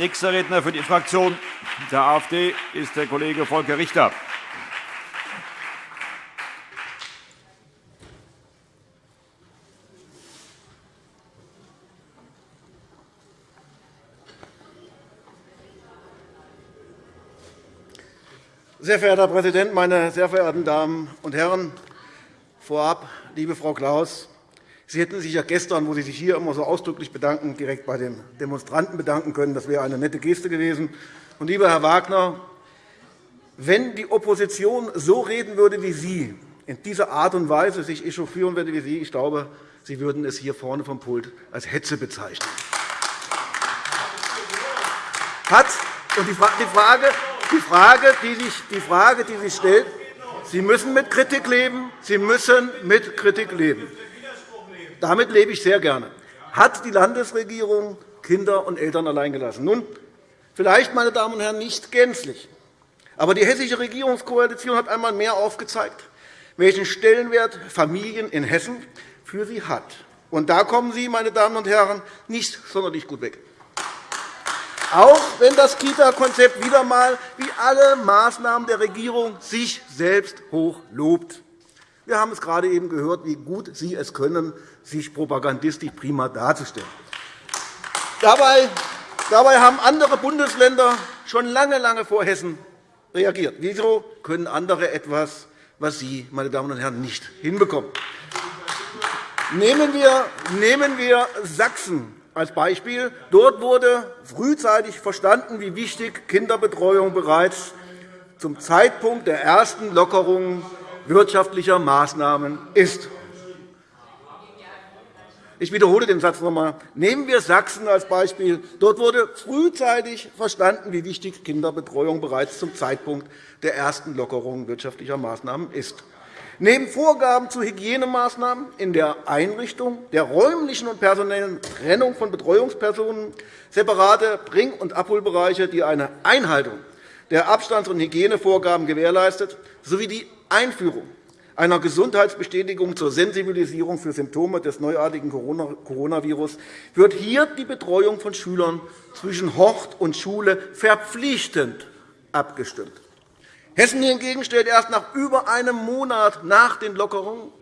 Nächster Redner für die Fraktion der AfD ist der Kollege Volker Richter. Sehr verehrter Herr Präsident, meine sehr verehrten Damen und Herren! Vorab, liebe Frau Klaus, Sie hätten sich ja gestern, wo Sie sich hier immer so ausdrücklich bedanken, direkt bei den Demonstranten bedanken können. Das wäre eine nette Geste gewesen. Und, lieber Herr Wagner, wenn die Opposition so reden würde wie Sie, in dieser Art und Weise sich echauffieren würde wie Sie, ich glaube, Sie würden es hier vorne vom Pult als Hetze bezeichnen. Hat, und die Frage, die Frage, die sich, die Frage, die sich stellt, Sie müssen mit Kritik leben. Sie müssen mit Kritik leben. Damit lebe ich sehr gerne. Hat die Landesregierung Kinder und Eltern allein gelassen? Nun, vielleicht, meine Damen und Herren, nicht gänzlich. Aber die hessische Regierungskoalition hat einmal mehr aufgezeigt, welchen Stellenwert Familien in Hessen für sie hat. Und da kommen Sie, meine Damen und Herren, nicht sonderlich gut weg. Auch wenn das Kita-Konzept wieder einmal wie alle Maßnahmen der Regierung sich selbst hoch lobt. Wir haben es gerade eben gehört, wie gut Sie es können, sich propagandistisch prima darzustellen. Dabei, haben andere Bundesländer schon lange, lange vor Hessen reagiert. Wieso können andere etwas, was Sie, meine Damen und Herren, nicht hinbekommen? Nehmen wir, nehmen wir Sachsen als Beispiel. Dort wurde frühzeitig verstanden, wie wichtig Kinderbetreuung bereits zum Zeitpunkt der ersten Lockerungen wirtschaftlicher Maßnahmen ist. Ich wiederhole den Satz noch einmal. Nehmen wir Sachsen als Beispiel. Dort wurde frühzeitig verstanden, wie wichtig Kinderbetreuung bereits zum Zeitpunkt der ersten Lockerung wirtschaftlicher Maßnahmen ist. Neben Vorgaben zu Hygienemaßnahmen in der Einrichtung, der räumlichen und personellen Trennung von Betreuungspersonen, separate Bring- und Abholbereiche, die eine Einhaltung der Abstands- und Hygienevorgaben gewährleistet, sowie die Einführung einer Gesundheitsbestätigung zur Sensibilisierung für Symptome des neuartigen Coronavirus wird hier die Betreuung von Schülern zwischen Hort und Schule verpflichtend abgestimmt. Hessen hingegen stellt erst nach über einem Monat nach den Lockerungen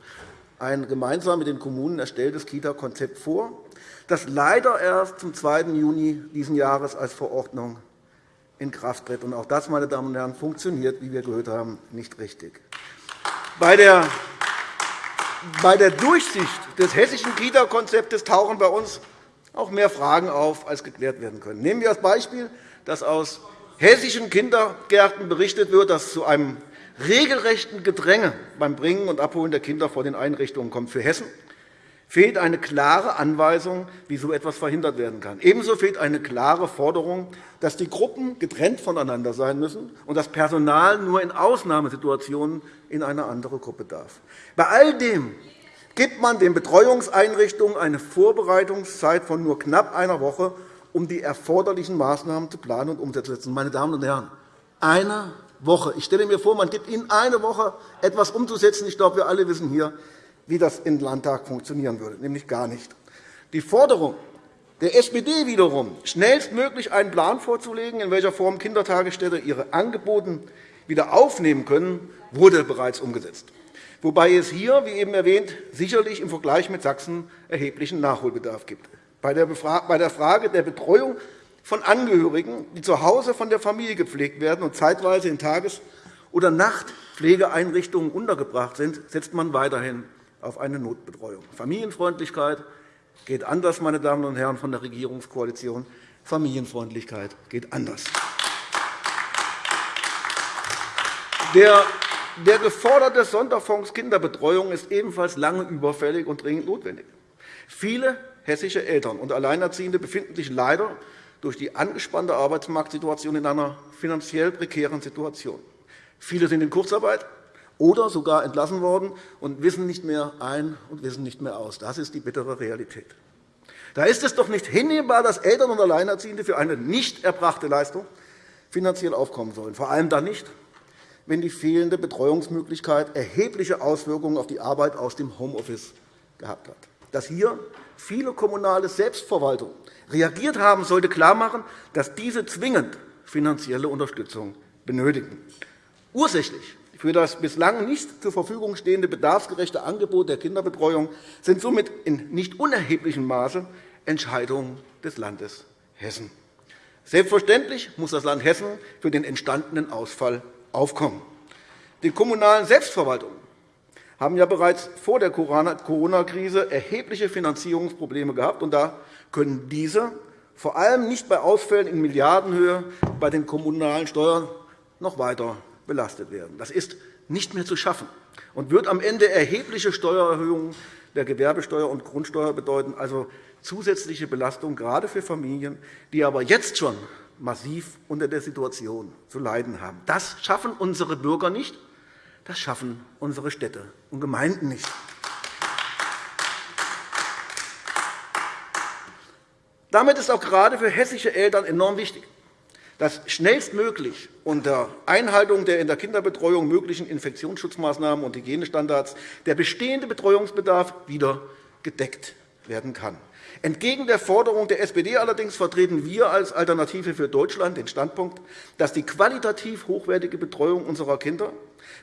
ein gemeinsam mit den Kommunen erstelltes Kita-Konzept vor, das leider erst zum 2. Juni dieses Jahres als Verordnung in Kraft tritt. Auch das, meine Damen und Herren, funktioniert, wie wir gehört haben, nicht richtig. Bei der Durchsicht des hessischen Kita-Konzeptes tauchen bei uns auch mehr Fragen auf, als geklärt werden können. Nehmen wir als Beispiel, dass aus hessischen Kindergärten berichtet wird, dass zu einem regelrechten Gedränge beim Bringen und Abholen der Kinder vor den Einrichtungen kommt. Für Hessen fehlt eine klare Anweisung, wie so etwas verhindert werden kann. Ebenso fehlt eine klare Forderung, dass die Gruppen getrennt voneinander sein müssen und das Personal nur in Ausnahmesituationen in eine andere Gruppe darf. Bei all dem gibt man den Betreuungseinrichtungen eine Vorbereitungszeit von nur knapp einer Woche, um die erforderlichen Maßnahmen zu planen und umzusetzen. Meine Damen und Herren, eine Woche. Ich stelle mir vor, man gibt Ihnen eine Woche, etwas umzusetzen. Ich glaube, wir alle wissen hier, wie das im Landtag funktionieren würde, nämlich gar nicht. Die Forderung der SPD wiederum, schnellstmöglich einen Plan vorzulegen, in welcher Form Kindertagesstätten ihre Angebote wieder aufnehmen können, wurde bereits umgesetzt, wobei es hier, wie eben erwähnt, sicherlich im Vergleich mit Sachsen erheblichen Nachholbedarf gibt. Bei der Frage der Betreuung von Angehörigen, die zu Hause von der Familie gepflegt werden und zeitweise in Tages- oder Nachtpflegeeinrichtungen untergebracht sind, setzt man weiterhin auf eine Notbetreuung. Familienfreundlichkeit geht anders, meine Damen und Herren von der Regierungskoalition. Familienfreundlichkeit geht anders. Der der geforderte Sonderfonds Kinderbetreuung ist ebenfalls lange überfällig und dringend notwendig. Viele hessische Eltern und Alleinerziehende befinden sich leider durch die angespannte Arbeitsmarktsituation in einer finanziell prekären Situation. Viele sind in Kurzarbeit, oder sogar entlassen worden und wissen nicht mehr ein und wissen nicht mehr aus. Das ist die bittere Realität. Da ist es doch nicht hinnehmbar, dass Eltern und Alleinerziehende für eine nicht erbrachte Leistung finanziell aufkommen sollen, vor allem dann nicht, wenn die fehlende Betreuungsmöglichkeit erhebliche Auswirkungen auf die Arbeit aus dem Homeoffice gehabt hat. dass hier viele kommunale Selbstverwaltungen reagiert haben, sollte klarmachen, dass diese zwingend finanzielle Unterstützung benötigen. Ursächlich für das bislang nicht zur Verfügung stehende bedarfsgerechte Angebot der Kinderbetreuung sind somit in nicht unerheblichem Maße Entscheidungen des Landes Hessen. Selbstverständlich muss das Land Hessen für den entstandenen Ausfall aufkommen. Die kommunalen Selbstverwaltungen haben ja bereits vor der Corona-Krise erhebliche Finanzierungsprobleme gehabt. und Da können diese vor allem nicht bei Ausfällen in Milliardenhöhe bei den kommunalen Steuern noch weiter belastet werden. Das ist nicht mehr zu schaffen und wird am Ende erhebliche Steuererhöhungen der Gewerbesteuer und Grundsteuer bedeuten, also zusätzliche Belastung gerade für Familien, die aber jetzt schon massiv unter der Situation zu leiden haben. Das schaffen unsere Bürger nicht, das schaffen unsere Städte und Gemeinden nicht. Damit ist auch gerade für hessische Eltern enorm wichtig, dass schnellstmöglich unter Einhaltung der in der Kinderbetreuung möglichen Infektionsschutzmaßnahmen und Hygienestandards der bestehende Betreuungsbedarf wieder gedeckt werden kann. Entgegen der Forderung der SPD allerdings vertreten wir als Alternative für Deutschland den Standpunkt, dass die qualitativ hochwertige Betreuung unserer Kinder,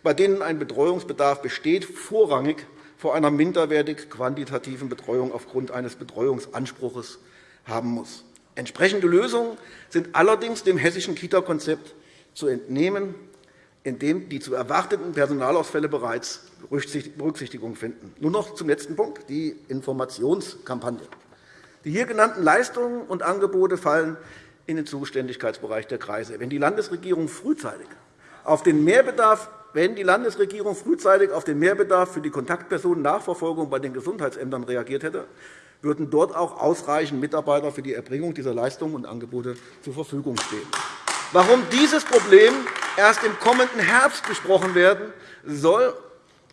bei denen ein Betreuungsbedarf besteht, vorrangig vor einer minderwertig quantitativen Betreuung aufgrund eines Betreuungsanspruchs haben muss. Entsprechende Lösungen sind allerdings dem hessischen Kita-Konzept zu entnehmen, in dem die zu erwarteten Personalausfälle bereits Berücksichtigung finden. Nur noch zum letzten Punkt, die Informationskampagne. Die hier genannten Leistungen und Angebote fallen in den Zuständigkeitsbereich der Kreise. Wenn die Landesregierung frühzeitig auf den Mehrbedarf wenn die Landesregierung frühzeitig auf den Mehrbedarf für die Kontaktpersonennachverfolgung bei den Gesundheitsämtern reagiert hätte, würden dort auch ausreichend Mitarbeiter für die Erbringung dieser Leistungen und Angebote zur Verfügung stehen. Warum dieses Problem erst im kommenden Herbst besprochen werden soll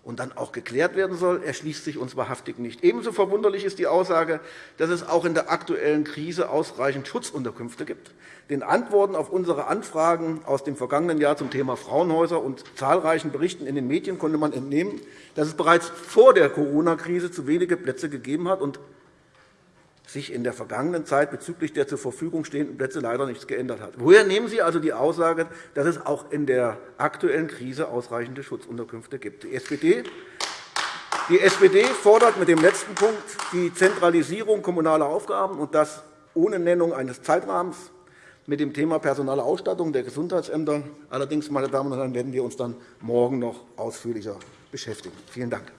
und dann auch geklärt werden soll, erschließt sich uns wahrhaftig nicht. Ebenso verwunderlich ist die Aussage, dass es auch in der aktuellen Krise ausreichend Schutzunterkünfte gibt. Den Antworten auf unsere Anfragen aus dem vergangenen Jahr zum Thema Frauenhäuser und zahlreichen Berichten in den Medien konnte man entnehmen, dass es bereits vor der Corona-Krise zu wenige Plätze gegeben hat und sich in der vergangenen Zeit bezüglich der zur Verfügung stehenden Plätze leider nichts geändert hat. Woher nehmen Sie also die Aussage, dass es auch in der aktuellen Krise ausreichende Schutzunterkünfte gibt? Die SPD die SPD fordert mit dem letzten Punkt die Zentralisierung kommunaler Aufgaben, und das ohne Nennung eines Zeitrahmens mit dem Thema personale Ausstattung der Gesundheitsämter. Allerdings, meine Damen und Herren, werden wir uns dann morgen noch ausführlicher beschäftigen. Vielen Dank.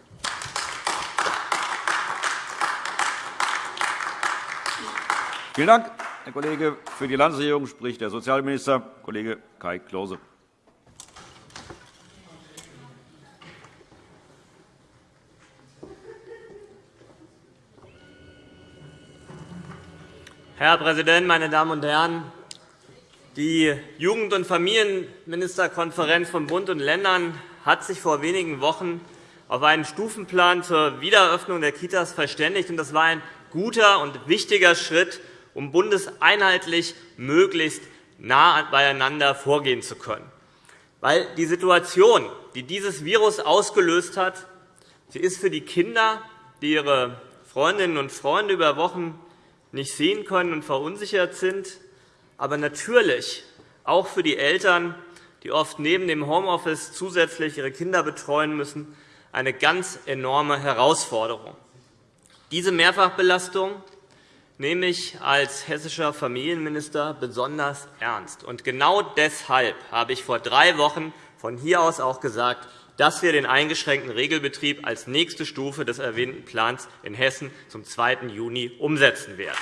Vielen Dank, Herr Kollege. Für die Landesregierung spricht der Sozialminister, Kollege Kai Klose. Herr Präsident, meine Damen und Herren! Die Jugend- und Familienministerkonferenz von Bund und Ländern hat sich vor wenigen Wochen auf einen Stufenplan zur Wiedereröffnung der Kitas verständigt. Das war ein guter und wichtiger Schritt um bundeseinheitlich möglichst nah beieinander vorgehen zu können. Weil die Situation, die dieses Virus ausgelöst hat, sie ist für die Kinder, die ihre Freundinnen und Freunde über Wochen nicht sehen können und verunsichert sind, aber natürlich auch für die Eltern, die oft neben dem Homeoffice zusätzlich ihre Kinder betreuen müssen, eine ganz enorme Herausforderung. Diese Mehrfachbelastung nehme ich als hessischer Familienminister besonders ernst. Und genau deshalb habe ich vor drei Wochen von hier aus auch gesagt, dass wir den eingeschränkten Regelbetrieb als nächste Stufe des erwähnten Plans in Hessen zum 2. Juni umsetzen werden.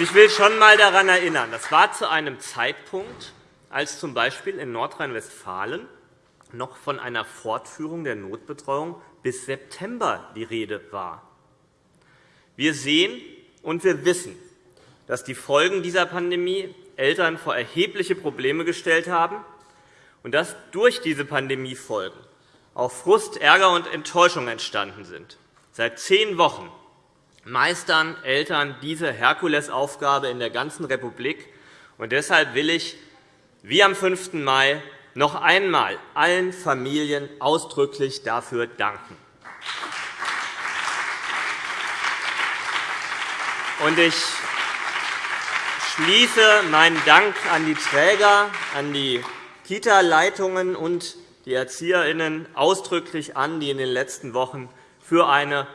Ich will schon einmal daran erinnern, das war zu einem Zeitpunkt, als z. B. in Nordrhein-Westfalen noch von einer Fortführung der Notbetreuung bis September die Rede war. Wir sehen und wir wissen, dass die Folgen dieser Pandemie Eltern vor erhebliche Probleme gestellt haben und dass durch diese Pandemiefolgen auch Frust, Ärger und Enttäuschung entstanden sind. Seit zehn Wochen meistern Eltern diese Herkulesaufgabe in der ganzen Republik. Und deshalb will ich wie am 5. Mai noch einmal allen Familien ausdrücklich dafür danken. Ich schließe meinen Dank an die Träger, an die Kita-Leitungen und die ErzieherInnen ausdrücklich an, die in den letzten Wochen für eine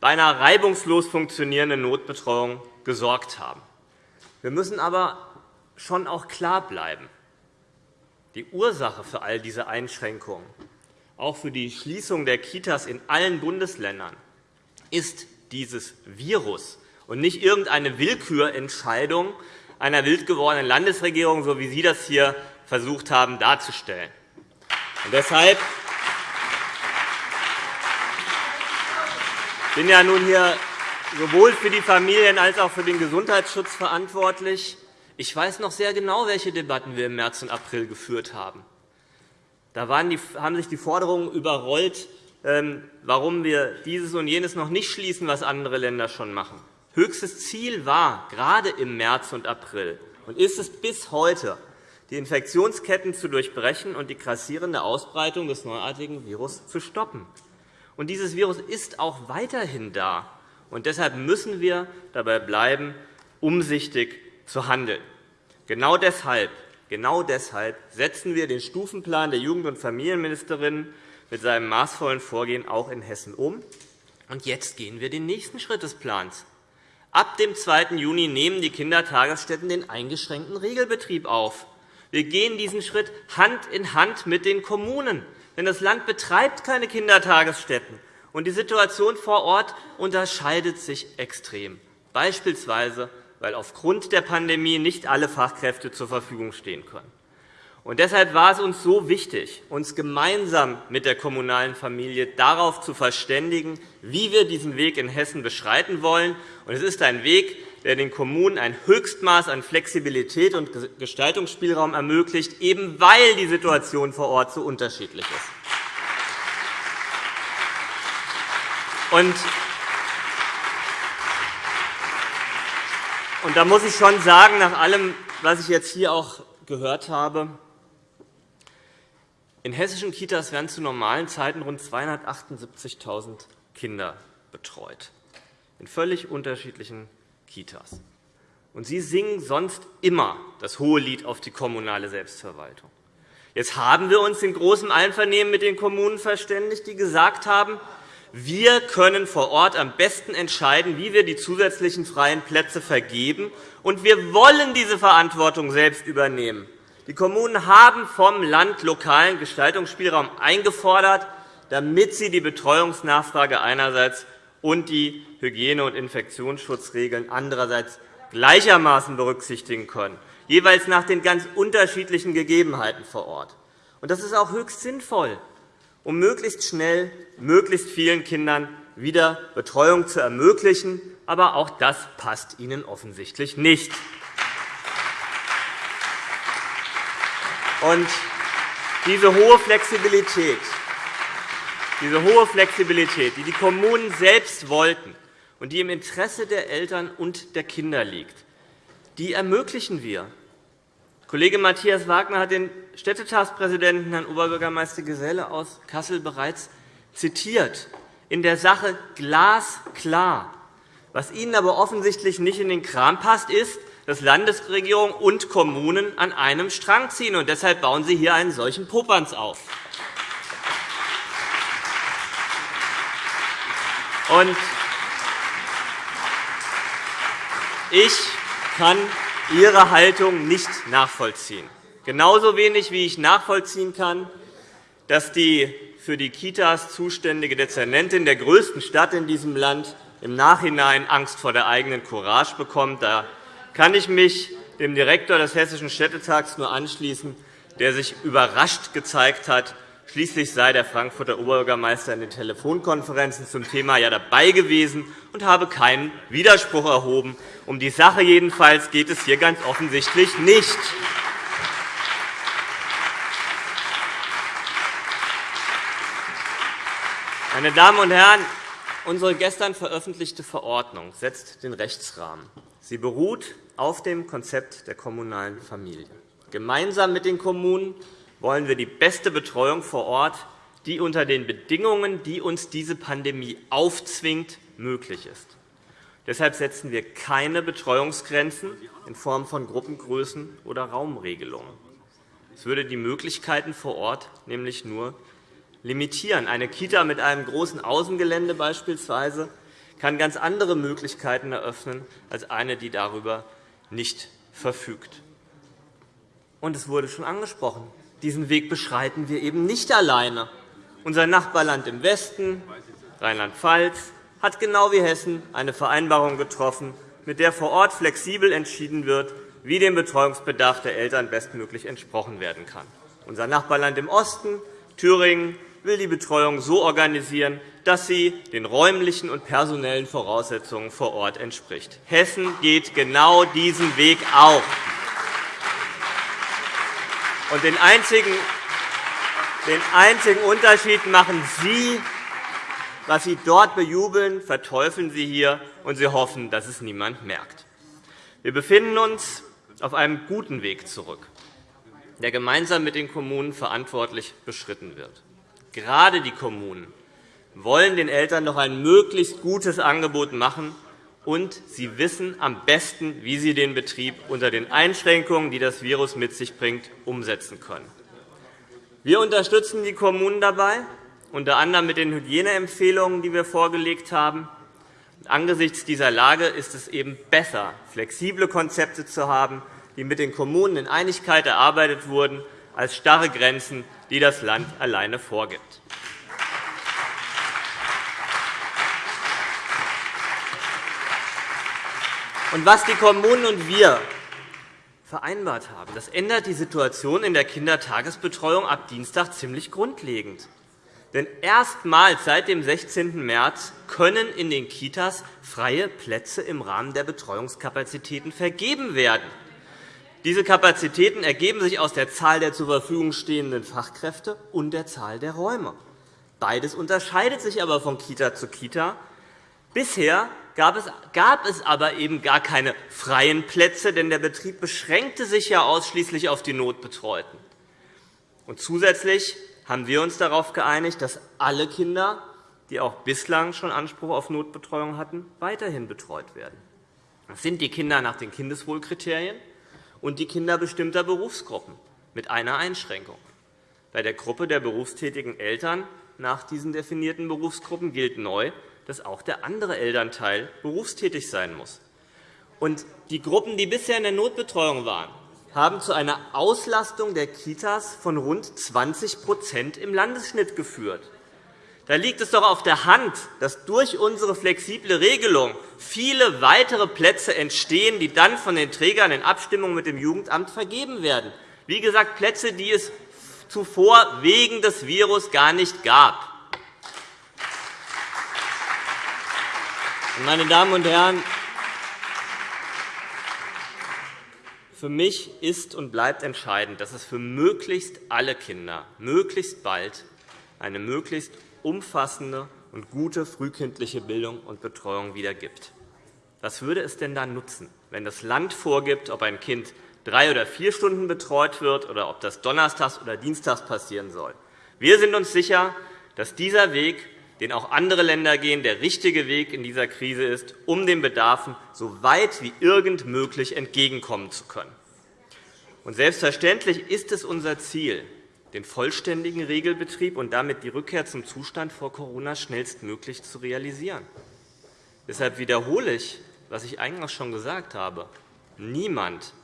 beinahe reibungslos funktionierende Notbetreuung gesorgt haben. Wir müssen aber schon auch klar bleiben. Die Ursache für all diese Einschränkungen, auch für die Schließung der Kitas in allen Bundesländern, ist dieses Virus und nicht irgendeine Willkürentscheidung einer wild gewordenen Landesregierung, so wie Sie das hier versucht haben darzustellen. Und deshalb bin ja nun hier sowohl für die Familien als auch für den Gesundheitsschutz verantwortlich. Ich weiß noch sehr genau, welche Debatten wir im März und April geführt haben. Da haben sich die Forderungen überrollt, ähm, warum wir dieses und jenes noch nicht schließen, was andere Länder schon machen. Höchstes Ziel war, gerade im März und April, und ist es bis heute, die Infektionsketten zu durchbrechen und die grassierende Ausbreitung des neuartigen Virus zu stoppen. Und dieses Virus ist auch weiterhin da. Und deshalb müssen wir dabei bleiben, umsichtig zu handeln. Genau deshalb, genau deshalb setzen wir den Stufenplan der Jugend- und Familienministerin mit seinem maßvollen Vorgehen auch in Hessen um. Und jetzt gehen wir den nächsten Schritt des Plans. Ab dem 2. Juni nehmen die Kindertagesstätten den eingeschränkten Regelbetrieb auf. Wir gehen diesen Schritt Hand in Hand mit den Kommunen. Denn das Land betreibt keine Kindertagesstätten. Und die Situation vor Ort unterscheidet sich extrem, beispielsweise weil aufgrund der Pandemie nicht alle Fachkräfte zur Verfügung stehen können. Und deshalb war es uns so wichtig, uns gemeinsam mit der kommunalen Familie darauf zu verständigen, wie wir diesen Weg in Hessen beschreiten wollen. Es ist ein Weg, der den Kommunen ein Höchstmaß an Flexibilität und Gestaltungsspielraum ermöglicht, eben weil die Situation vor Ort so unterschiedlich ist. Und da muss ich schon sagen, nach allem, was ich jetzt hier auch gehört habe, in hessischen Kitas werden zu normalen Zeiten rund 278.000 Kinder betreut, in völlig unterschiedlichen Kitas. Und Sie singen sonst immer das hohe Lied auf die kommunale Selbstverwaltung. Jetzt haben wir uns in großem Einvernehmen mit den Kommunen verständigt, die gesagt haben, wir können vor Ort am besten entscheiden, wie wir die zusätzlichen freien Plätze vergeben, und wir wollen diese Verantwortung selbst übernehmen. Die Kommunen haben vom Land lokalen Gestaltungsspielraum eingefordert, damit sie die Betreuungsnachfrage einerseits und die Hygiene- und Infektionsschutzregeln andererseits gleichermaßen berücksichtigen können, jeweils nach den ganz unterschiedlichen Gegebenheiten vor Ort. Das ist auch höchst sinnvoll um möglichst schnell möglichst vielen Kindern wieder Betreuung zu ermöglichen. Aber auch das passt Ihnen offensichtlich nicht. Und diese hohe Flexibilität, diese hohe Flexibilität, die die Kommunen selbst wollten und die im Interesse der Eltern und der Kinder liegt, die ermöglichen wir. Kollege Matthias Wagner hat den Städtetagspräsidenten, Herrn Oberbürgermeister Geselle aus Kassel, bereits zitiert. In der Sache glasklar. Was Ihnen aber offensichtlich nicht in den Kram passt, ist, dass Landesregierung und Kommunen an einem Strang ziehen. Und deshalb bauen Sie hier einen solchen Popanz auf. Und ich kann Ihre Haltung nicht nachvollziehen. Genauso wenig, wie ich nachvollziehen kann, dass die für die Kitas zuständige Dezernentin der größten Stadt in diesem Land im Nachhinein Angst vor der eigenen Courage bekommt. Da kann ich mich dem Direktor des Hessischen Städtetags nur anschließen, der sich überrascht gezeigt hat. Schließlich sei der Frankfurter Oberbürgermeister in den Telefonkonferenzen zum Thema ja dabei gewesen und habe keinen Widerspruch erhoben. Um die Sache jedenfalls geht es hier ganz offensichtlich nicht. Meine Damen und Herren, unsere gestern veröffentlichte Verordnung setzt den Rechtsrahmen. Sie beruht auf dem Konzept der kommunalen Familie. Gemeinsam mit den Kommunen wollen wir die beste Betreuung vor Ort, die unter den Bedingungen, die uns diese Pandemie aufzwingt, möglich ist. Deshalb setzen wir keine Betreuungsgrenzen in Form von Gruppengrößen oder Raumregelungen. Es würde die Möglichkeiten vor Ort nämlich nur limitieren. Eine Kita mit einem großen Außengelände beispielsweise kann ganz andere Möglichkeiten eröffnen als eine, die darüber nicht verfügt. Und es wurde schon angesprochen. Diesen Weg beschreiten wir eben nicht alleine. Unser Nachbarland im Westen, Rheinland-Pfalz, hat genau wie Hessen eine Vereinbarung getroffen, mit der vor Ort flexibel entschieden wird, wie dem Betreuungsbedarf der Eltern bestmöglich entsprochen werden kann. Unser Nachbarland im Osten, Thüringen, will die Betreuung so organisieren, dass sie den räumlichen und personellen Voraussetzungen vor Ort entspricht. Hessen geht genau diesen Weg auch. Und den einzigen, den einzigen Unterschied machen Sie was Sie dort bejubeln, verteufeln Sie hier, und Sie hoffen, dass es niemand merkt. Wir befinden uns auf einem guten Weg zurück, der gemeinsam mit den Kommunen verantwortlich beschritten wird. Gerade die Kommunen wollen den Eltern noch ein möglichst gutes Angebot machen, und sie wissen am besten, wie sie den Betrieb unter den Einschränkungen, die das Virus mit sich bringt, umsetzen können. Wir unterstützen die Kommunen dabei, unter anderem mit den Hygieneempfehlungen, die wir vorgelegt haben. Angesichts dieser Lage ist es eben besser, flexible Konzepte zu haben, die mit den Kommunen in Einigkeit erarbeitet wurden, als starre Grenzen, die das Land alleine vorgibt. Und was die Kommunen und wir vereinbart haben, das ändert die Situation in der Kindertagesbetreuung ab Dienstag ziemlich grundlegend. Denn erstmals seit dem 16. März können in den Kitas freie Plätze im Rahmen der Betreuungskapazitäten vergeben werden. Diese Kapazitäten ergeben sich aus der Zahl der zur Verfügung stehenden Fachkräfte und der Zahl der Räume. Beides unterscheidet sich aber von Kita zu Kita. Bisher gab es, gab es aber eben gar keine freien Plätze, denn der Betrieb beschränkte sich ja ausschließlich auf die Notbetreuten. Und zusätzlich haben wir uns darauf geeinigt, dass alle Kinder, die auch bislang schon Anspruch auf Notbetreuung hatten, weiterhin betreut werden. Das sind die Kinder nach den Kindeswohlkriterien und die Kinder bestimmter Berufsgruppen mit einer Einschränkung. Bei der Gruppe der berufstätigen Eltern nach diesen definierten Berufsgruppen gilt neu, dass auch der andere Elternteil berufstätig sein muss. Und die Gruppen, die bisher in der Notbetreuung waren, haben zu einer Auslastung der Kitas von rund 20% im Landesschnitt geführt. Da liegt es doch auf der Hand, dass durch unsere flexible Regelung viele weitere Plätze entstehen, die dann von den Trägern in Abstimmung mit dem Jugendamt vergeben werden. Wie gesagt, Plätze, die es zuvor wegen des Virus gar nicht gab. Meine Damen und Herren, Für mich ist und bleibt entscheidend, dass es für möglichst alle Kinder möglichst bald eine möglichst umfassende und gute frühkindliche Bildung und Betreuung wieder gibt. Was würde es denn dann nutzen, wenn das Land vorgibt, ob ein Kind drei oder vier Stunden betreut wird oder ob das donnerstags oder dienstags passieren soll? Wir sind uns sicher, dass dieser Weg den auch andere Länder gehen, der richtige Weg in dieser Krise ist, um den Bedarfen so weit wie irgend möglich entgegenkommen zu können. Und selbstverständlich ist es unser Ziel, den vollständigen Regelbetrieb und damit die Rückkehr zum Zustand vor Corona schnellstmöglich zu realisieren. Deshalb wiederhole ich, was ich eingangs schon gesagt habe. Niemand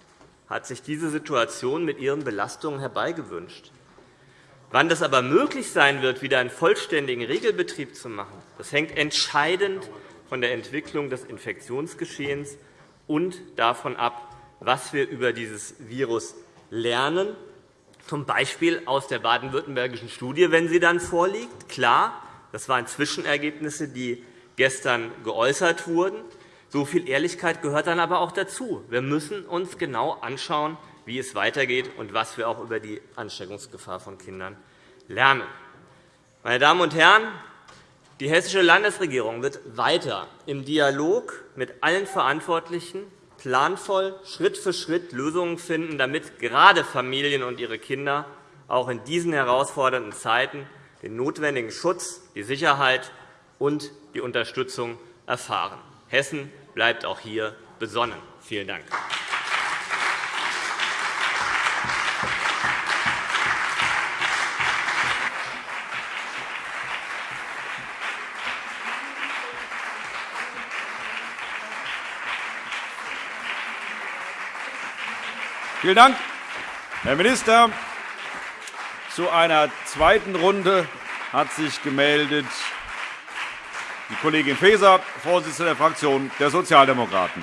hat sich diese Situation mit ihren Belastungen herbeigewünscht. Wann das aber möglich sein wird, wieder einen vollständigen Regelbetrieb zu machen, das hängt entscheidend von der Entwicklung des Infektionsgeschehens und davon ab, was wir über dieses Virus lernen, z. B. aus der baden-württembergischen Studie, wenn sie dann vorliegt. Klar, das waren Zwischenergebnisse, die gestern geäußert wurden. So viel Ehrlichkeit gehört dann aber auch dazu. Wir müssen uns genau anschauen, wie es weitergeht und was wir auch über die Ansteckungsgefahr von Kindern lernen. Meine Damen und Herren, die Hessische Landesregierung wird weiter im Dialog mit allen Verantwortlichen planvoll Schritt für Schritt Lösungen finden, damit gerade Familien und ihre Kinder auch in diesen herausfordernden Zeiten den notwendigen Schutz, die Sicherheit und die Unterstützung erfahren. Hessen bleibt auch hier besonnen. Vielen Dank. Vielen Dank, Herr Minister. Zu einer zweiten Runde hat sich gemeldet die Kollegin Faeser, Vorsitzende der Fraktion der Sozialdemokraten.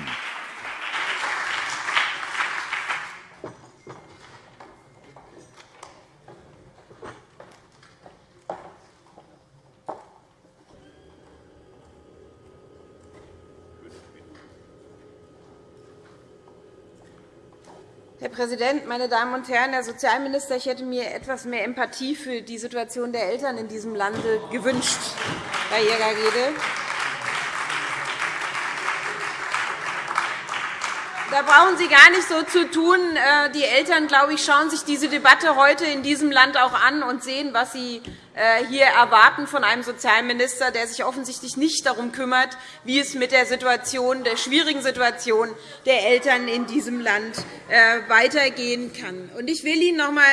Herr Präsident, meine Damen und Herren! Herr Sozialminister, ich hätte mir etwas mehr Empathie für die Situation der Eltern in diesem Lande gewünscht bei Ihrer Rede. Da brauchen Sie gar nicht so zu tun. Äh, die Eltern, glaube ich, schauen sich diese Debatte heute in diesem Land auch an und sehen, was sie äh, hier erwarten von einem Sozialminister, der sich offensichtlich nicht darum kümmert, wie es mit der, Situation, der schwierigen Situation der Eltern in diesem Land äh, weitergehen kann. Ich will Ihnen noch einmal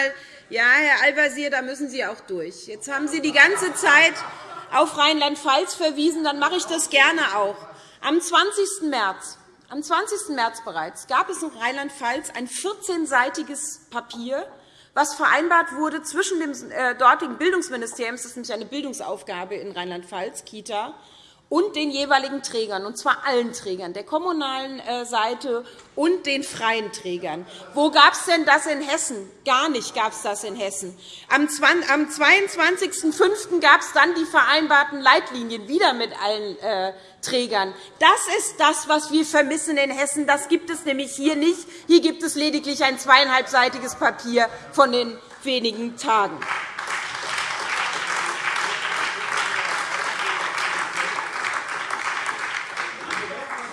ja, Herr Al-Wazir, da müssen Sie auch durch. Jetzt haben Sie die ganze Zeit auf Rheinland-Pfalz verwiesen. Dann mache ich das gerne auch. Am 20. März am 20. März bereits gab es in Rheinland-Pfalz ein 14-seitiges Papier, was vereinbart wurde zwischen dem äh, dortigen Bildungsministerium, das ist nämlich eine Bildungsaufgabe in Rheinland-Pfalz, Kita, und den jeweiligen Trägern, und zwar allen Trägern, der kommunalen äh, Seite und den freien Trägern. Wo gab es denn das in Hessen? Gar nicht gab es das in Hessen. Am 22.05. gab es dann die vereinbarten Leitlinien, wieder mit allen äh, Trägern. Das ist das, was wir vermissen in Hessen. Das gibt es nämlich hier nicht. Hier gibt es lediglich ein zweieinhalbseitiges Papier von den wenigen Tagen.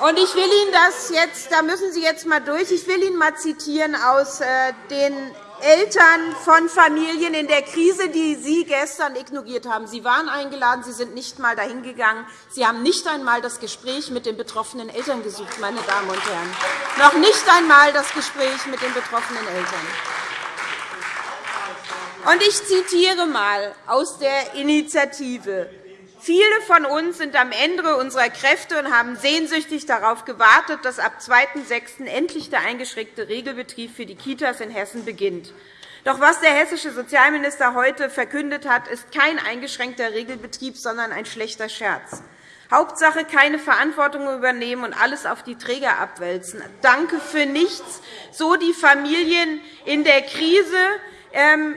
Und ich will Ihnen das jetzt, da müssen Sie jetzt mal durch. Ich will Ihnen mal zitieren aus äh, den Eltern von Familien in der Krise, die Sie gestern ignoriert haben. Sie waren eingeladen, Sie sind nicht einmal dahin gegangen. Sie haben nicht einmal das Gespräch mit den betroffenen Eltern gesucht, meine Damen und Herren. Noch nicht einmal das Gespräch mit den betroffenen Eltern. Und ich zitiere einmal aus der Initiative. Viele von uns sind am Ende unserer Kräfte und haben sehnsüchtig darauf gewartet, dass ab 2.6. endlich der eingeschränkte Regelbetrieb für die Kitas in Hessen beginnt. Doch was der hessische Sozialminister heute verkündet hat, ist kein eingeschränkter Regelbetrieb, sondern ein schlechter Scherz. Hauptsache keine Verantwortung übernehmen und alles auf die Träger abwälzen. Danke für nichts. So die Familien in der Krise,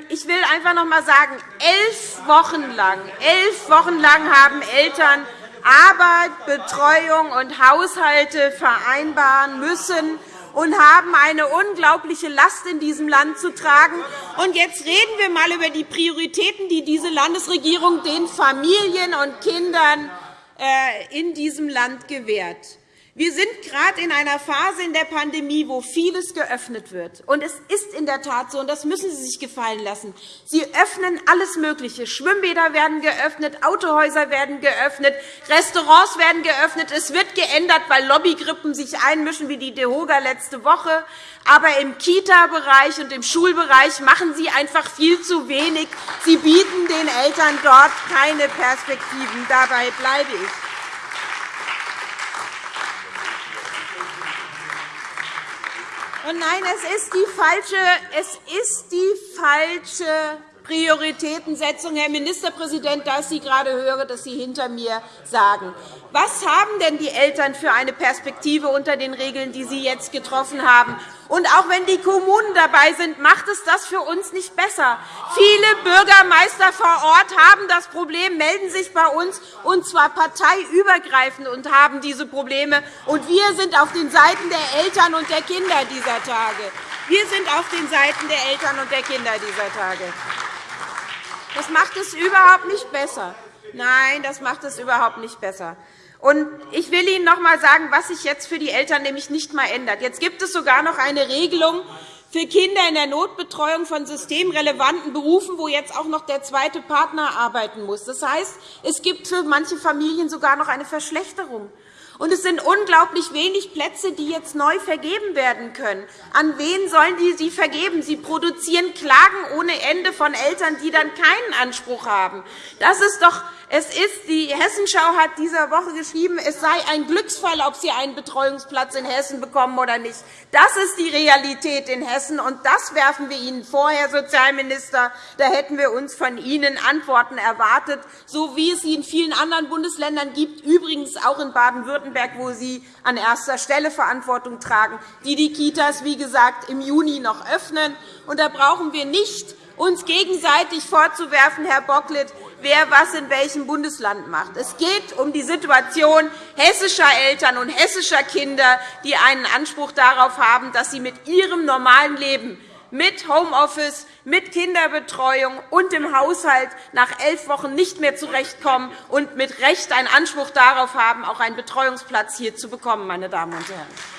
ich will einfach noch einmal sagen, elf Wochen lang, elf Wochen lang haben Eltern Arbeit, Betreuung und Haushalte vereinbaren müssen und haben eine unglaubliche Last in diesem Land zu tragen. Und jetzt reden wir einmal über die Prioritäten, die diese Landesregierung den Familien und Kindern äh, in diesem Land gewährt. Wir sind gerade in einer Phase in der Pandemie, wo vieles geöffnet wird. Und es ist in der Tat so, und das müssen Sie sich gefallen lassen. Sie öffnen alles Mögliche. Schwimmbäder werden geöffnet, Autohäuser werden geöffnet, Restaurants werden geöffnet. Es wird geändert, weil Lobbygrippen sich einmischen, wie die DEHOGA letzte Woche. Aber im Kita-Bereich und im Schulbereich machen Sie einfach viel zu wenig. Sie bieten den Eltern dort keine Perspektiven. Dabei bleibe ich. Und nein, es ist die falsche, es ist die falsche Prioritätensetzung, Herr Ministerpräsident, da ich Sie gerade höre, dass Sie hinter mir sagen. Was haben denn die Eltern für eine Perspektive unter den Regeln, die Sie jetzt getroffen haben? Und auch wenn die Kommunen dabei sind, macht es das für uns nicht besser. Viele Bürgermeister vor Ort haben das Problem, melden sich bei uns, und zwar parteiübergreifend, und haben diese Probleme. Und wir sind auf den Seiten der Eltern und der Kinder dieser Tage. Wir sind auf den Seiten der Eltern und der Kinder dieser Tage. Das macht es überhaupt nicht besser. Nein, das macht es überhaupt nicht besser. Und ich will Ihnen noch einmal sagen, was sich jetzt für die Eltern nämlich nicht einmal ändert. Jetzt gibt es sogar noch eine Regelung für Kinder in der Notbetreuung von systemrelevanten Berufen, wo jetzt auch noch der zweite Partner arbeiten muss. Das heißt, es gibt für manche Familien sogar noch eine Verschlechterung. Und es sind unglaublich wenig Plätze, die jetzt neu vergeben werden können. An wen sollen die sie vergeben? Sie produzieren Klagen ohne Ende von Eltern, die dann keinen Anspruch haben. Das ist doch es ist, die Hessenschau hat dieser Woche geschrieben, es sei ein Glücksfall, ob Sie einen Betreuungsplatz in Hessen bekommen oder nicht. Das ist die Realität in Hessen, und das werfen wir Ihnen vor, Herr Sozialminister. Da hätten wir uns von Ihnen Antworten erwartet, so wie es sie in vielen anderen Bundesländern gibt, übrigens auch in Baden-Württemberg, wo Sie an erster Stelle Verantwortung tragen, die die Kitas, wie gesagt, im Juni noch öffnen. Und da brauchen wir nicht uns gegenseitig vorzuwerfen, Herr Bocklet, wer was in welchem Bundesland macht. Es geht um die Situation hessischer Eltern und hessischer Kinder, die einen Anspruch darauf haben, dass sie mit ihrem normalen Leben mit Homeoffice, mit Kinderbetreuung und im Haushalt nach elf Wochen nicht mehr zurechtkommen und mit Recht einen Anspruch darauf haben, auch einen Betreuungsplatz hier zu bekommen. Meine Damen und Herren.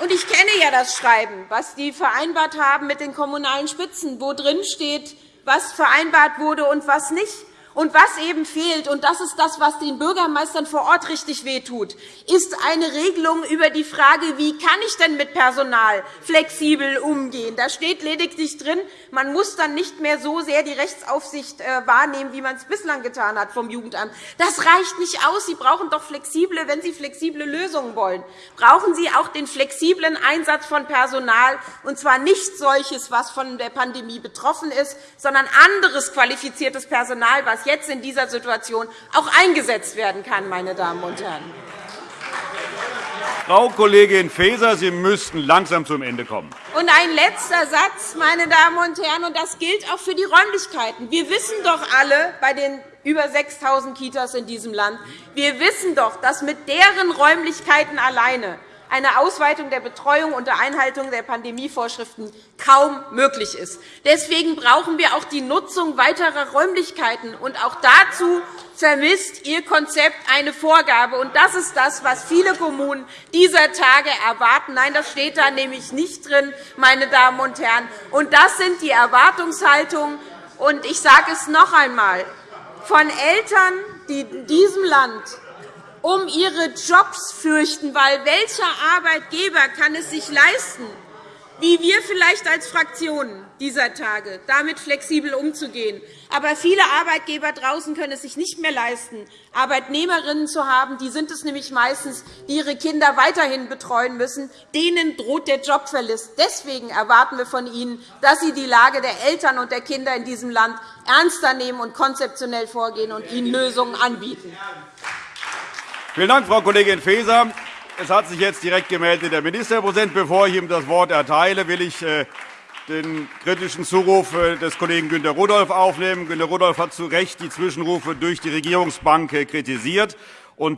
Und ich kenne ja das Schreiben, was die vereinbart haben mit den kommunalen Spitzen, wo drin steht, was vereinbart wurde und was nicht. Und was eben fehlt, und das ist das, was den Bürgermeistern vor Ort richtig wehtut, ist eine Regelung über die Frage, wie kann ich denn mit Personal flexibel umgehen. Da steht lediglich drin, man muss dann nicht mehr so sehr die Rechtsaufsicht äh, wahrnehmen, wie man es bislang getan hat vom Jugendamt. Das reicht nicht aus. Sie brauchen doch flexible, wenn Sie flexible Lösungen wollen, brauchen Sie auch den flexiblen Einsatz von Personal, und zwar nicht solches, was von der Pandemie betroffen ist, sondern anderes qualifiziertes Personal, was jetzt in dieser Situation auch eingesetzt werden kann. Meine Damen und Herren. Frau Kollegin Faeser, Sie müssten langsam zum Ende kommen. Und ein letzter Satz, meine Damen und Herren, und das gilt auch für die Räumlichkeiten. Wir wissen doch alle bei den über 6.000 Kitas in diesem Land, wir wissen doch, dass mit deren Räumlichkeiten alleine eine Ausweitung der Betreuung unter Einhaltung der Pandemievorschriften kaum möglich ist. Deswegen brauchen wir auch die Nutzung weiterer Räumlichkeiten. Und auch dazu vermisst Ihr Konzept eine Vorgabe. Und das ist das, was viele Kommunen dieser Tage erwarten. Nein, das steht da nämlich nicht drin, meine Damen und Herren. Und das sind die Erwartungshaltungen. Und ich sage es noch einmal. Von Eltern, die in diesem Land um ihre Jobs fürchten, weil welcher Arbeitgeber kann es sich leisten, wie wir vielleicht als Fraktionen dieser Tage, damit flexibel umzugehen. Aber viele Arbeitgeber draußen können es sich nicht mehr leisten, Arbeitnehmerinnen zu haben. Die sind es nämlich meistens, die ihre Kinder weiterhin betreuen müssen. Denen droht der Jobverlust. Deswegen erwarten wir von Ihnen, dass Sie die Lage der Eltern und der Kinder in diesem Land ernster nehmen und konzeptionell vorgehen und ihnen Lösungen anbieten. Vielen Dank, Frau Kollegin Faeser. Es hat sich jetzt direkt gemeldet der Ministerpräsident. Bevor ich ihm das Wort erteile, will ich äh, den kritischen Zuruf äh, des Kollegen Günter Rudolph aufnehmen. Günter Rudolph hat zu Recht die Zwischenrufe durch die Regierungsbank äh, kritisiert.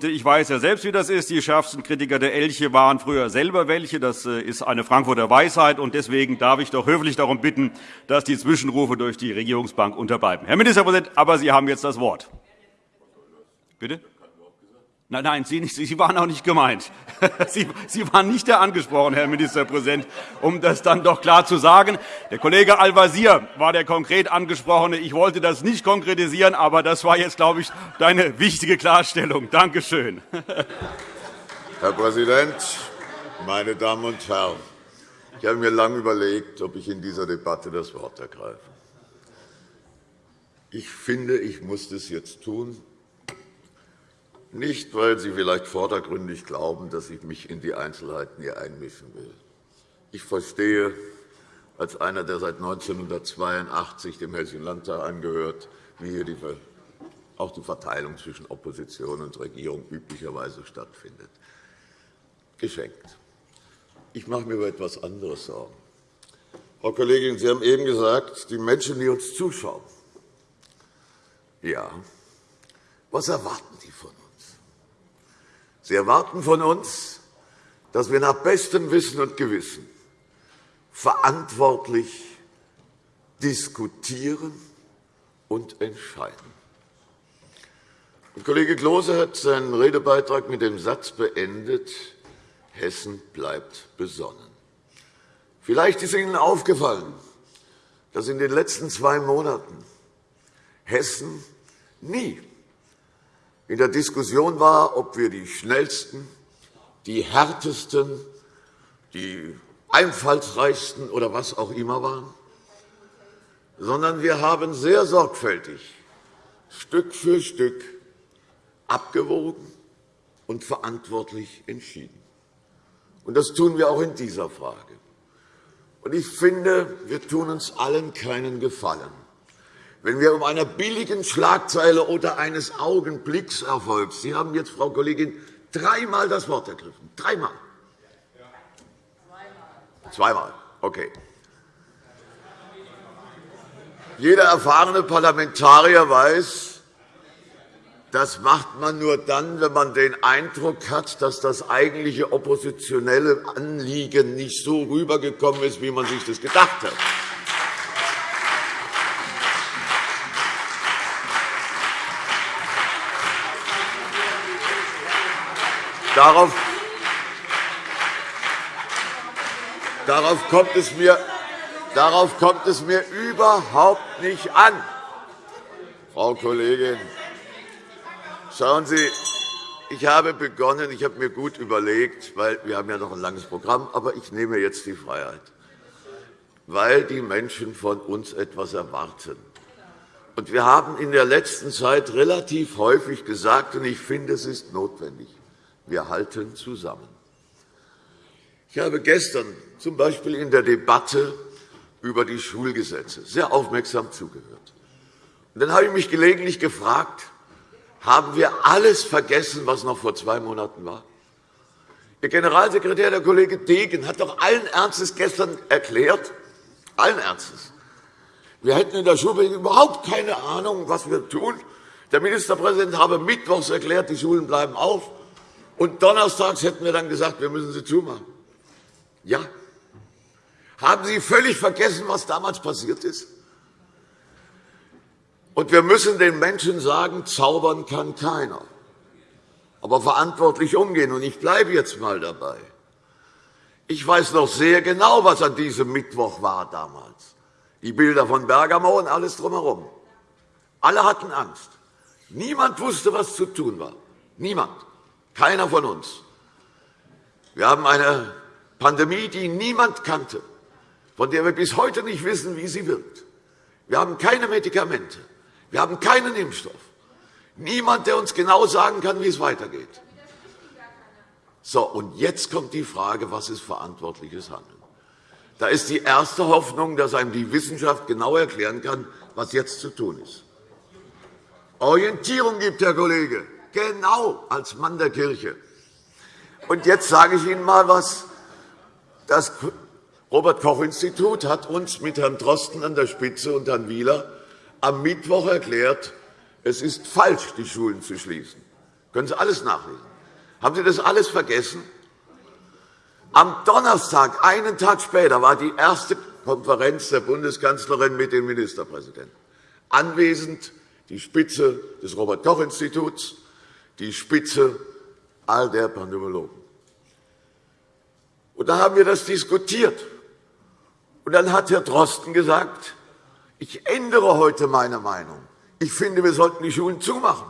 ich weiß ja selbst, wie das ist. Die schärfsten Kritiker der Elche waren früher selber welche. Das ist eine Frankfurter Weisheit. Deswegen darf ich doch höflich darum bitten, dass die Zwischenrufe durch die Regierungsbank unterbleiben. Herr Ministerpräsident, aber Sie haben jetzt das Wort. Bitte? Nein, nein, Sie, nicht, Sie waren auch nicht gemeint. Sie, Sie waren nicht der angesprochen, Herr Ministerpräsident, um das dann doch klar zu sagen. Der Kollege Al-Wazir war der konkret angesprochene. Ich wollte das nicht konkretisieren, aber das war jetzt, glaube ich, deine wichtige Klarstellung. Danke schön. Herr Präsident, meine Damen und Herren! Ich habe mir lange überlegt, ob ich in dieser Debatte das Wort ergreife. Ich finde, ich muss das jetzt tun, nicht, weil Sie vielleicht vordergründig glauben, dass ich mich in die Einzelheiten hier einmischen will. Ich verstehe als einer, der seit 1982 dem Hessischen Landtag angehört, wie hier auch die Verteilung zwischen Opposition und Regierung üblicherweise stattfindet. Geschenkt. Ich mache mir über etwas anderes Sorgen. Frau Kollegin, Sie haben eben gesagt, die Menschen, die uns zuschauen. Ja. Was erwarten die von uns? Sie erwarten von uns, dass wir nach bestem Wissen und Gewissen verantwortlich diskutieren und entscheiden. Und Kollege Klose hat seinen Redebeitrag mit dem Satz beendet, Hessen bleibt besonnen. Vielleicht ist Ihnen aufgefallen, dass in den letzten zwei Monaten Hessen nie in der Diskussion war, ob wir die schnellsten, die härtesten, die einfallsreichsten oder was auch immer waren, sondern wir haben sehr sorgfältig Stück für Stück abgewogen und verantwortlich entschieden. Und das tun wir auch in dieser Frage. Und ich finde, wir tun uns allen keinen Gefallen, wenn wir um einer billigen Schlagzeile oder eines Augenblickserfolgs Sie haben jetzt, Frau Kollegin, dreimal das Wort ergriffen. Dreimal. Zweimal. Okay. Jeder erfahrene Parlamentarier weiß, das macht man nur dann, wenn man den Eindruck hat, dass das eigentliche oppositionelle Anliegen nicht so rübergekommen ist, wie man sich das gedacht hat. Darauf, darauf, kommt es mir, darauf kommt es mir überhaupt nicht an, Frau Kollegin. Schauen Sie, ich habe begonnen, ich habe mir gut überlegt, weil wir haben ja noch ein langes Programm, aber ich nehme jetzt die Freiheit, weil die Menschen von uns etwas erwarten. Und wir haben in der letzten Zeit relativ häufig gesagt, und ich finde, es ist notwendig, wir halten zusammen. Ich habe gestern z. B. in der Debatte über die Schulgesetze sehr aufmerksam zugehört. Dann habe ich mich gelegentlich gefragt, haben wir alles vergessen, was noch vor zwei Monaten war? Ihr Generalsekretär, der Kollege Degen, hat doch allen Ernstes gestern erklärt, allen Ernstes, wir hätten in der Schule überhaupt keine Ahnung, was wir tun. Der Ministerpräsident habe mittwochs erklärt, die Schulen bleiben auf. Und donnerstags hätten wir dann gesagt, wir müssen sie zumachen. Ja. Haben Sie völlig vergessen, was damals passiert ist? Und wir müssen den Menschen sagen, zaubern kann keiner, aber verantwortlich umgehen. Und ich bleibe jetzt einmal dabei. Ich weiß noch sehr genau, was an diesem Mittwoch war damals. Die Bilder von Bergamo und alles drumherum. Alle hatten Angst. Niemand wusste, was zu tun war. Niemand. Keiner von uns. Wir haben eine Pandemie, die niemand kannte, von der wir bis heute nicht wissen, wie sie wirkt. Wir haben keine Medikamente. Wir haben keinen Impfstoff. Niemand, der uns genau sagen kann, wie es weitergeht. So, und jetzt kommt die Frage, was ist verantwortliches Handeln? Da ist die erste Hoffnung, dass einem die Wissenschaft genau erklären kann, was jetzt zu tun ist. Orientierung gibt, Herr Kollege genau als Mann der Kirche. Und jetzt sage ich Ihnen einmal etwas. Das Robert-Koch-Institut hat uns mit Herrn Drosten an der Spitze und Herrn Wieler am Mittwoch erklärt, es ist falsch, die Schulen zu schließen. Können Sie alles nachlesen. Haben Sie das alles vergessen? Am Donnerstag, einen Tag später, war die erste Konferenz der Bundeskanzlerin mit dem Ministerpräsidenten. Anwesend die Spitze des Robert-Koch-Instituts, die Spitze all der Pandemologen. Und da haben wir das diskutiert. Und dann hat Herr Drosten gesagt, ich ändere heute meine Meinung. Ich finde, wir sollten die Schulen zumachen.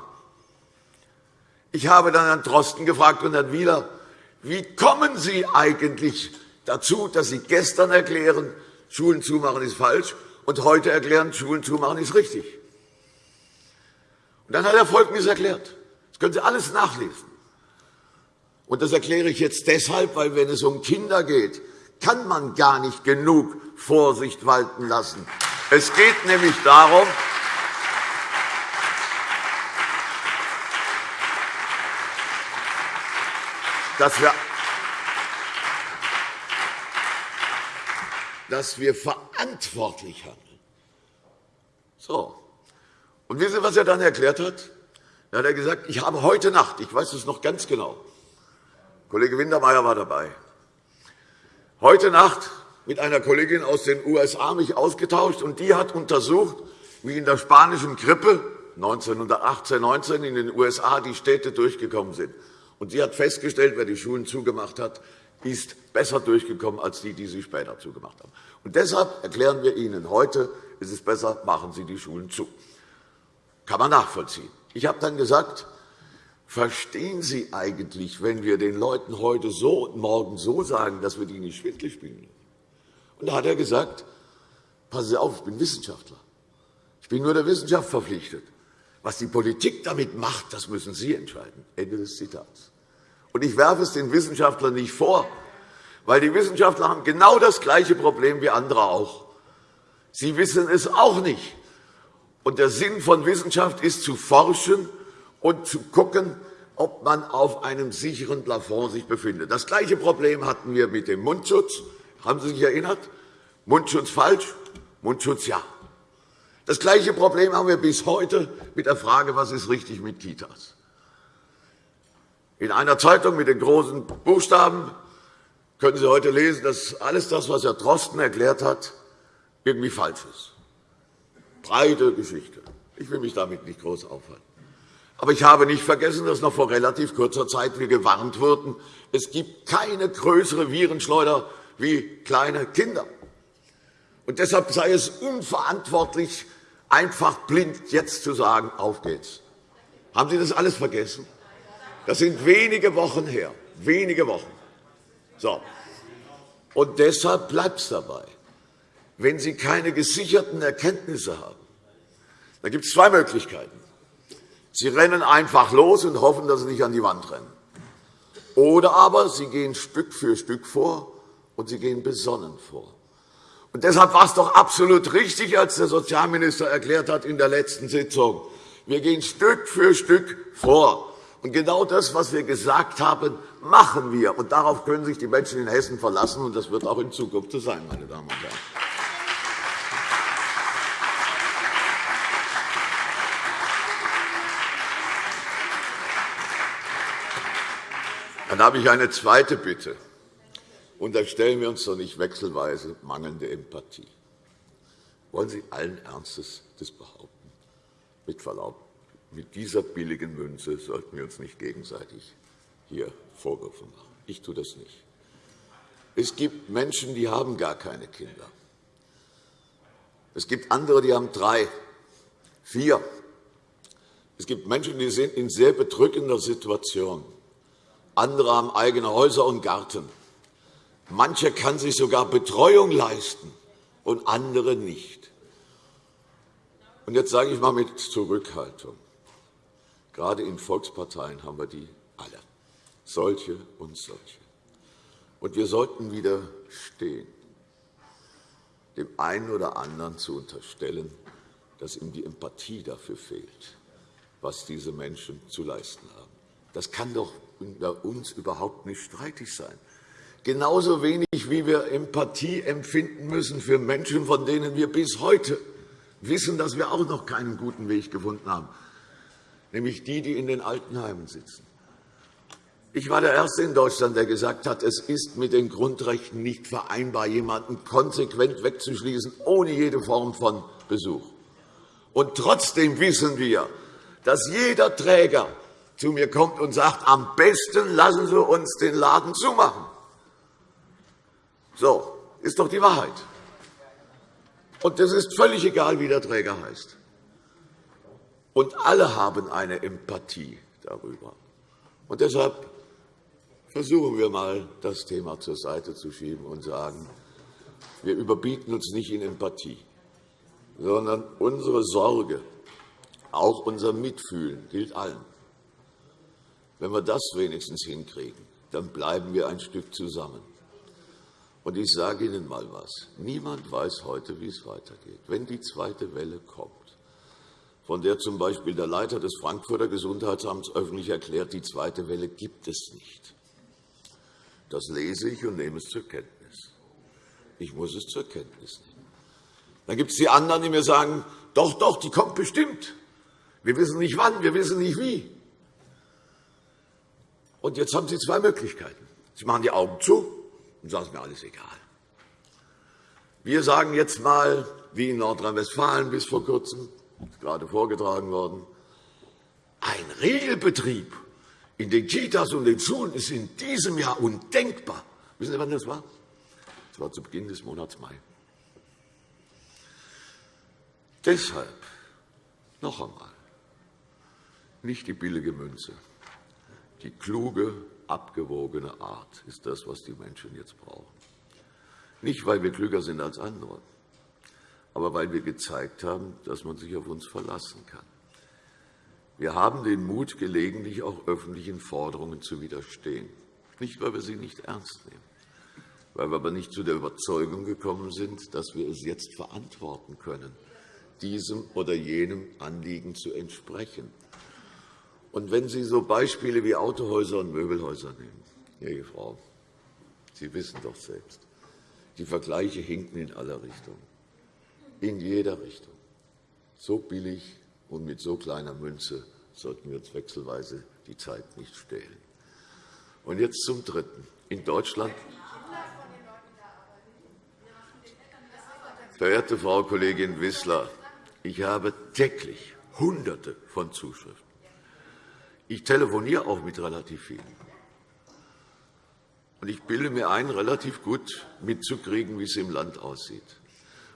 Ich habe dann Herrn Drosten gefragt und Herrn Wieler, wie kommen Sie eigentlich dazu, dass Sie gestern erklären, Schulen zumachen ist falsch, und heute erklären, Schulen zumachen ist richtig? Und dann hat er Folgendes erklärt. Können Sie alles nachlesen. Und das erkläre ich jetzt deshalb, weil wenn es um Kinder geht, kann man gar nicht genug Vorsicht walten lassen. Es geht nämlich darum, dass wir, dass wir verantwortlich handeln. So. Und wissen Sie, was er dann erklärt hat? Da hat er gesagt, ich habe heute Nacht, ich weiß es noch ganz genau, Kollege Wintermeyer war dabei, heute Nacht mit einer Kollegin aus den USA mich ausgetauscht, und die hat untersucht, wie in der spanischen Grippe 1918, 19 in den USA die Städte durchgekommen sind. Und sie hat festgestellt, wer die Schulen zugemacht hat, ist besser durchgekommen als die, die sie später zugemacht haben. Und deshalb erklären wir Ihnen heute, ist es besser, machen Sie die Schulen zu. Kann man nachvollziehen. Ich habe dann gesagt, verstehen Sie eigentlich, wenn wir den Leuten heute so und morgen so sagen, dass wir die nicht schwindlig spielen? Und da hat er gesagt, passen Sie auf, ich bin Wissenschaftler. Ich bin nur der Wissenschaft verpflichtet. Was die Politik damit macht, das müssen Sie entscheiden. Ende des Zitats. Und ich werfe es den Wissenschaftlern nicht vor, weil die Wissenschaftler haben genau das gleiche Problem wie andere auch. Sie wissen es auch nicht. Und der Sinn von Wissenschaft ist, zu forschen und zu schauen, ob man sich auf einem sicheren Plafond sich befindet. Das gleiche Problem hatten wir mit dem Mundschutz. Haben Sie sich erinnert? Mundschutz falsch, Mundschutz ja. Das gleiche Problem haben wir bis heute mit der Frage, was ist richtig mit Kitas. In einer Zeitung mit den großen Buchstaben können Sie heute lesen, dass alles das, was Herr Drosten erklärt hat, irgendwie falsch ist. Breite Geschichte. Ich will mich damit nicht groß aufhalten. Aber ich habe nicht vergessen, dass noch vor relativ kurzer Zeit wir gewarnt wurden, es gibt keine größere Virenschleuder wie kleine Kinder. Und deshalb sei es unverantwortlich, einfach blind jetzt zu sagen, auf geht's. Haben Sie das alles vergessen? Das sind wenige Wochen her. Wenige Wochen. So. Und deshalb bleibt es dabei. Wenn Sie keine gesicherten Erkenntnisse haben, dann gibt es zwei Möglichkeiten. Sie rennen einfach los und hoffen, dass Sie nicht an die Wand rennen. Oder aber Sie gehen Stück für Stück vor und Sie gehen besonnen vor. Und deshalb war es doch absolut richtig, als der Sozialminister erklärt hat in der letzten Sitzung, wir gehen Stück für Stück vor. Und genau das, was wir gesagt haben, machen wir. Und darauf können sich die Menschen in Hessen verlassen. Und das wird auch in Zukunft so sein, meine Damen und Herren. Dann habe ich eine zweite Bitte. Unterstellen wir uns doch nicht wechselweise mangelnde Empathie. Wollen Sie allen Ernstes das behaupten? Mit Verlaub mit dieser billigen Münze sollten wir uns nicht gegenseitig hier Vorwürfe machen. Ich tue das nicht. Es gibt Menschen, die haben gar keine Kinder. Es gibt andere, die haben drei, vier. Es gibt Menschen, die sind in sehr bedrückender Situation. Andere haben eigene Häuser und Garten. Mancher kann sich sogar Betreuung leisten und andere nicht. Und jetzt sage ich einmal mit Zurückhaltung. Gerade in Volksparteien haben wir die alle, solche und solche. Und wir sollten wieder stehen, dem einen oder anderen zu unterstellen, dass ihm die Empathie dafür fehlt, was diese Menschen zu leisten haben. Das kann doch unter uns überhaupt nicht streitig sein. Genauso wenig, wie wir Empathie empfinden müssen für Menschen, von denen wir bis heute wissen, dass wir auch noch keinen guten Weg gefunden haben nämlich die, die in den Altenheimen sitzen. Ich war der Erste in Deutschland, der gesagt hat, es ist mit den Grundrechten nicht vereinbar, jemanden konsequent wegzuschließen, ohne jede Form von Besuch. Und trotzdem wissen wir, dass jeder Träger zu mir kommt und sagt, am besten lassen Sie uns den Laden zumachen. So, ist doch die Wahrheit. Und es ist völlig egal, wie der Träger heißt. Und alle haben eine Empathie darüber. Und deshalb versuchen wir einmal, das Thema zur Seite zu schieben und sagen, wir überbieten uns nicht in Empathie, sondern unsere Sorge, auch unser Mitfühlen gilt allen. Wenn wir das wenigstens hinkriegen, dann bleiben wir ein Stück zusammen. Und ich sage Ihnen einmal etwas. Niemand weiß heute, wie es weitergeht. Wenn die zweite Welle kommt, von der z. B. der Leiter des Frankfurter Gesundheitsamts öffentlich erklärt, die zweite Welle gibt es nicht. Das lese ich und nehme es zur Kenntnis. Ich muss es zur Kenntnis nehmen. Dann gibt es die anderen, die mir sagen, doch, doch, die kommt bestimmt. Wir wissen nicht wann, wir wissen nicht wie. Und jetzt haben Sie zwei Möglichkeiten. Sie machen die Augen zu und sagen, es mir alles egal. Wir sagen jetzt einmal, wie in Nordrhein-Westfalen bis vor Kurzem, gerade vorgetragen worden, ein Regelbetrieb in den Kitas und den Schulen ist in diesem Jahr undenkbar. Wissen Sie, wann das war? Das war zu Beginn des Monats Mai. Deshalb noch einmal nicht die billige Münze. Die kluge, abgewogene Art ist das, was die Menschen jetzt brauchen. Nicht, weil wir klüger sind als andere, aber weil wir gezeigt haben, dass man sich auf uns verlassen kann. Wir haben den Mut, gelegentlich auch öffentlichen Forderungen zu widerstehen. Nicht, weil wir sie nicht ernst nehmen, weil wir aber nicht zu der Überzeugung gekommen sind, dass wir es jetzt verantworten können, diesem oder jenem Anliegen zu entsprechen. Und wenn Sie so Beispiele wie Autohäuser und Möbelhäuser nehmen, Ihre Frau, Sie wissen doch selbst, die Vergleiche hinken in aller Richtungen, in jeder Richtung. So billig und mit so kleiner Münze sollten wir uns wechselweise die Zeit nicht stehlen. Und jetzt zum Dritten. In Deutschland Verehrte Frau Kollegin Wissler, ich habe täglich Hunderte von Zuschriften. Ich telefoniere auch mit relativ vielen. Und ich bilde mir ein, relativ gut mitzukriegen, wie es im Land aussieht.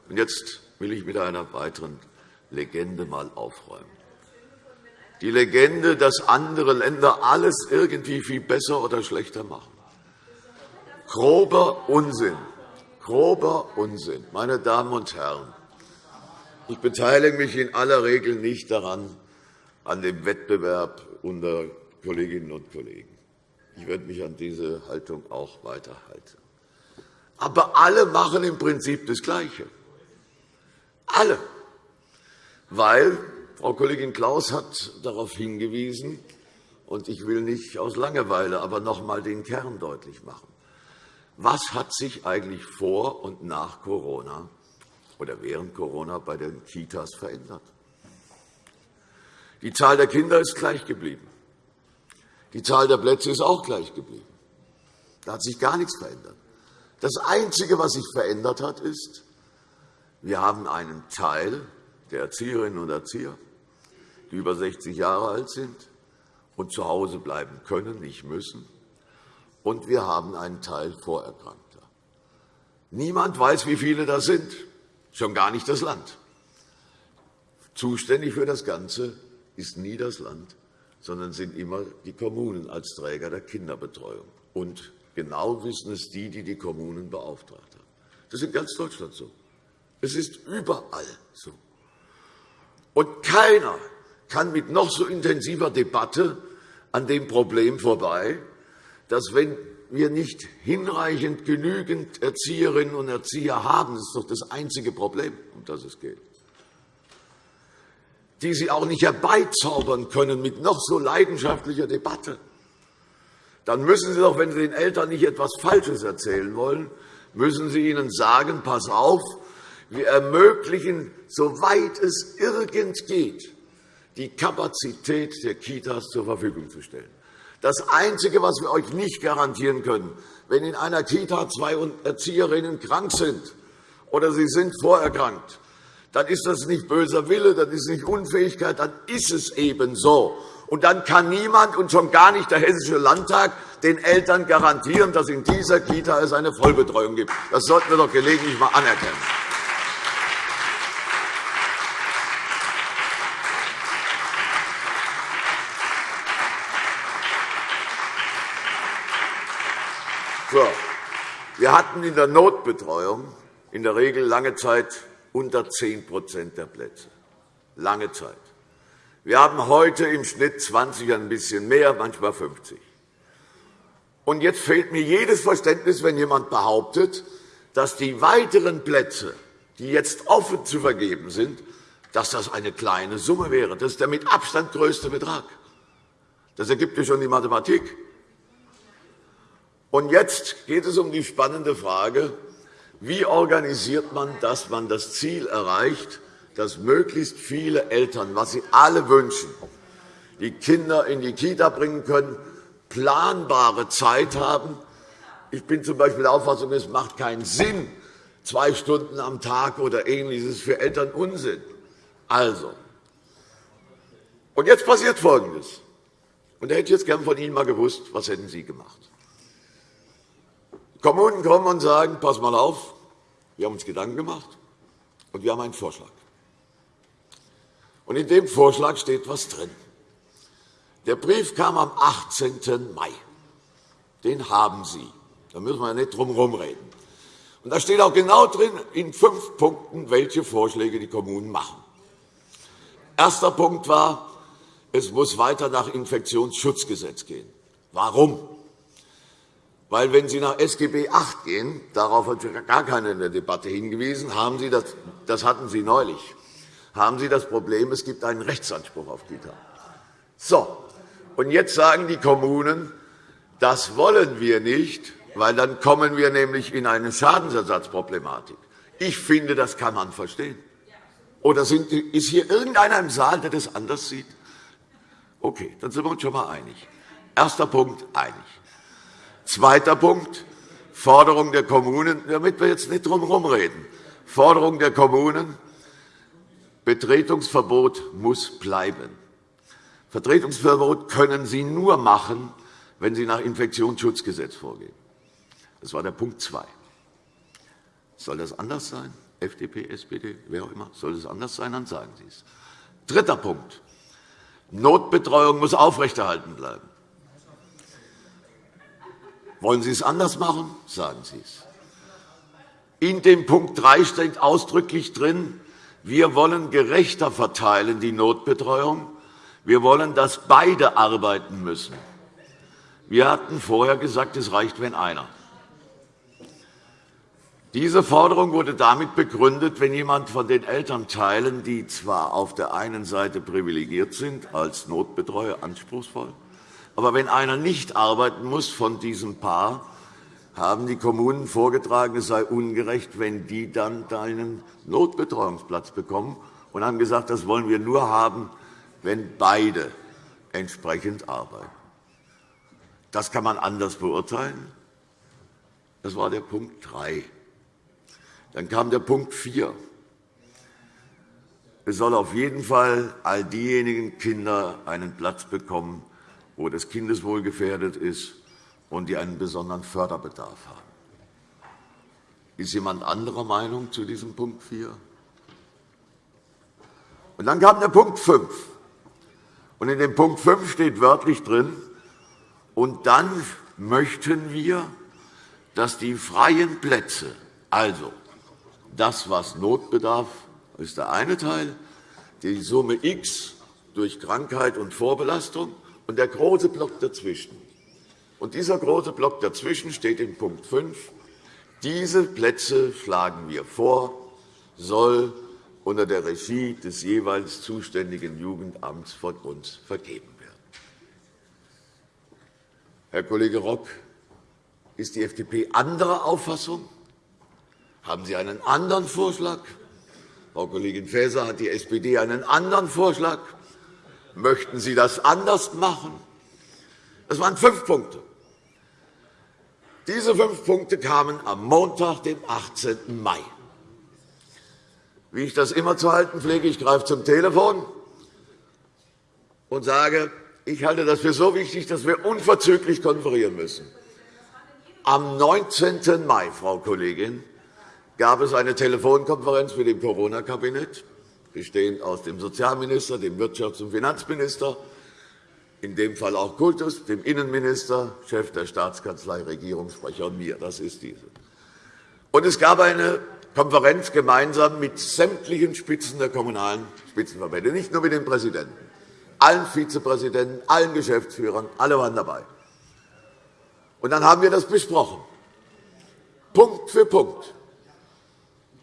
Und jetzt will ich mit einer weiteren Legende einmal aufräumen. Die Legende, dass andere Länder alles irgendwie viel besser oder schlechter machen. Grober Unsinn. Grober Unsinn. Meine Damen und Herren, ich beteilige mich in aller Regel nicht daran, an dem Wettbewerb unter Kolleginnen und Kollegen. Ich werde mich an diese Haltung auch weiterhalten. Aber alle machen im Prinzip das Gleiche. Alle. Weil Frau Kollegin Klaus hat darauf hingewiesen, und ich will nicht aus Langeweile, aber noch einmal den Kern deutlich machen. Was hat sich eigentlich vor und nach Corona oder während Corona bei den Kitas verändert? Die Zahl der Kinder ist gleich geblieben. Die Zahl der Plätze ist auch gleich geblieben. Da hat sich gar nichts verändert. Das Einzige, was sich verändert hat, ist, wir haben einen Teil der Erzieherinnen und Erzieher, die über 60 Jahre alt sind und zu Hause bleiben können, nicht müssen. Und wir haben einen Teil Vorerkrankter. Niemand weiß, wie viele das sind, schon gar nicht das Land. Zuständig für das Ganze ist nie das Land, sondern sind immer die Kommunen als Träger der Kinderbetreuung. Und genau wissen es die, die die Kommunen beauftragt haben. Das ist in ganz Deutschland so. Es ist überall so. Und keiner kann mit noch so intensiver Debatte an dem Problem vorbei, dass wenn wir nicht hinreichend genügend Erzieherinnen und Erzieher haben, das ist doch das einzige Problem, um das es geht, die sie auch nicht herbeizaubern können mit noch so leidenschaftlicher Debatte, dann müssen Sie doch, wenn Sie den Eltern nicht etwas Falsches erzählen wollen, müssen Sie ihnen sagen, pass auf, wir ermöglichen, soweit es irgend geht, die Kapazität der Kitas zur Verfügung zu stellen. Das Einzige, was wir euch nicht garantieren können, wenn in einer Kita zwei Erzieherinnen krank sind oder sie sind vorerkrankt, dann ist das nicht böser Wille, dann ist es nicht Unfähigkeit, dann ist es eben so. Und dann kann niemand und schon gar nicht der Hessische Landtag den Eltern garantieren, dass in dieser Kita es eine Vollbetreuung gibt. Das sollten wir doch gelegentlich einmal anerkennen. So. Wir hatten in der Notbetreuung in der Regel lange Zeit unter 10% der Plätze. Lange Zeit. Wir haben heute im Schnitt 20, ein bisschen mehr, manchmal 50. Und jetzt fehlt mir jedes Verständnis, wenn jemand behauptet, dass die weiteren Plätze, die jetzt offen zu vergeben sind, dass das eine kleine Summe wäre. Das ist der mit Abstand größte Betrag. Das ergibt ja schon die Mathematik. Und jetzt geht es um die spannende Frage, wie organisiert man, dass man das Ziel erreicht, dass möglichst viele Eltern, was sie alle wünschen, die Kinder in die Kita bringen können, planbare Zeit haben. Ich bin z. B. der Auffassung, es macht keinen Sinn, zwei Stunden am Tag oder Ähnliches für Eltern Unsinn. Also, und jetzt passiert Folgendes. Und da hätte ich jetzt gern von Ihnen mal gewusst, was hätten Sie gemacht? Kommunen kommen und sagen, pass mal auf, wir haben uns Gedanken gemacht und wir haben einen Vorschlag. Und in dem Vorschlag steht etwas drin. Der Brief kam am 18. Mai. Den haben Sie. Da müssen wir nicht drum herum reden. Und da steht auch genau drin, in fünf Punkten, welche Vorschläge die Kommunen machen. Erster Punkt war, es muss weiter nach Infektionsschutzgesetz gehen. Warum? Weil, wenn Sie nach SGB VIII gehen, darauf hat gar keiner in der Debatte hingewiesen, haben Sie das, das hatten Sie neulich, haben Sie das Problem, es gibt einen Rechtsanspruch auf Kita. So, und jetzt sagen die Kommunen, das wollen wir nicht, weil dann kommen wir nämlich in eine Schadensersatzproblematik. Ich finde, das kann man verstehen. Oder sind, ist hier irgendeiner im Saal, der das anders sieht? Okay, dann sind wir uns schon einmal einig. Erster Punkt, einig. Zweiter Punkt, Forderung der Kommunen, damit wir jetzt nicht drum herum reden. Forderung der Kommunen, Betretungsverbot muss bleiben. Vertretungsverbot können Sie nur machen, wenn Sie nach Infektionsschutzgesetz vorgehen. Das war der Punkt 2. Soll das anders sein? FDP, SPD, wer auch immer. Soll es anders sein, dann sagen Sie es. Dritter Punkt. Notbetreuung muss aufrechterhalten bleiben. Wollen Sie es anders machen? Sagen Sie es. In dem Punkt 3 steht ausdrücklich drin, wir wollen gerechter verteilen die Notbetreuung wir wollen, dass beide arbeiten müssen. Wir hatten vorher gesagt, es reicht, wenn einer. Diese Forderung wurde damit begründet, wenn jemand von den Elternteilen, die zwar auf der einen Seite privilegiert sind, als Notbetreuer anspruchsvoll, aber wenn einer nicht arbeiten muss von diesem Paar, haben die Kommunen vorgetragen, es sei ungerecht, wenn die dann einen Notbetreuungsplatz bekommen, und haben gesagt, das wollen wir nur haben, wenn beide entsprechend arbeiten. Das kann man anders beurteilen. Das war der Punkt 3. Dann kam der Punkt 4. Es soll auf jeden Fall all diejenigen Kinder einen Platz bekommen, wo das Kindeswohl gefährdet ist und die einen besonderen Förderbedarf haben. Ist jemand anderer Meinung zu diesem Punkt 4? Und dann kam der Punkt 5. Und in dem Punkt 5 steht wörtlich drin, und dann möchten wir, dass die freien Plätze, also das, was Notbedarf, ist der eine Teil, die Summe X durch Krankheit und Vorbelastung und der große Block dazwischen. Und dieser große Block dazwischen steht in Punkt 5. Diese Plätze schlagen wir vor, soll unter der Regie des jeweils zuständigen Jugendamts von uns vergeben werden. Herr Kollege Rock, ist die FDP anderer Auffassung? Haben Sie einen anderen Vorschlag? Frau Kollegin Faeser, hat die SPD einen anderen Vorschlag? Möchten Sie das anders machen? Das waren fünf Punkte. Diese fünf Punkte kamen am Montag, dem 18. Mai. Wie ich das immer zu halten pflege, ich greife zum Telefon und sage, ich halte das für so wichtig, dass wir unverzüglich konferieren müssen. Am 19. Mai, Frau Kollegin, gab es eine Telefonkonferenz mit dem Corona-Kabinett, bestehend aus dem Sozialminister, dem Wirtschafts- und Finanzminister, in dem Fall auch Kultus, dem Innenminister, Chef der Staatskanzlei, Regierungssprecher und mir. Das ist diese. Und es gab eine Konferenz gemeinsam mit sämtlichen Spitzen der kommunalen Spitzenverbände, nicht nur mit dem Präsidenten, allen Vizepräsidenten, allen Geschäftsführern, alle waren dabei. Und dann haben wir das besprochen, Punkt für Punkt.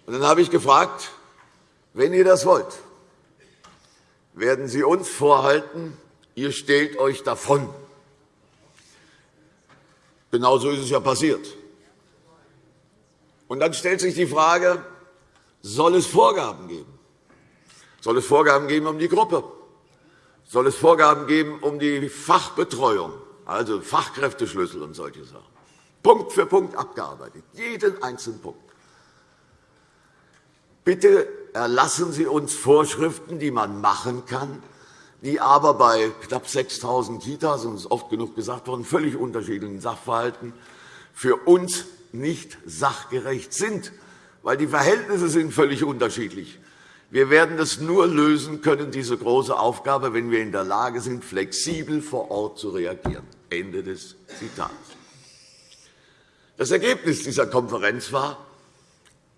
Und dann habe ich gefragt, wenn ihr das wollt, werden Sie uns vorhalten, ihr stellt euch davon. Genauso ist es ja passiert. Und dann stellt sich die Frage, soll es Vorgaben geben? Soll es Vorgaben geben um die Gruppe? Soll es Vorgaben geben um die Fachbetreuung, also Fachkräfteschlüssel und solche Sachen? Punkt für Punkt abgearbeitet, jeden einzelnen Punkt. Bitte erlassen Sie uns Vorschriften, die man machen kann, die aber bei knapp 6.000 Kitas, und es ist oft genug gesagt worden, völlig unterschiedlichen Sachverhalten für uns nicht sachgerecht sind, weil die Verhältnisse sind völlig unterschiedlich. Wir werden es nur lösen können, diese große Aufgabe, wenn wir in der Lage sind, flexibel vor Ort zu reagieren. Ende des Zitats. Das Ergebnis dieser Konferenz war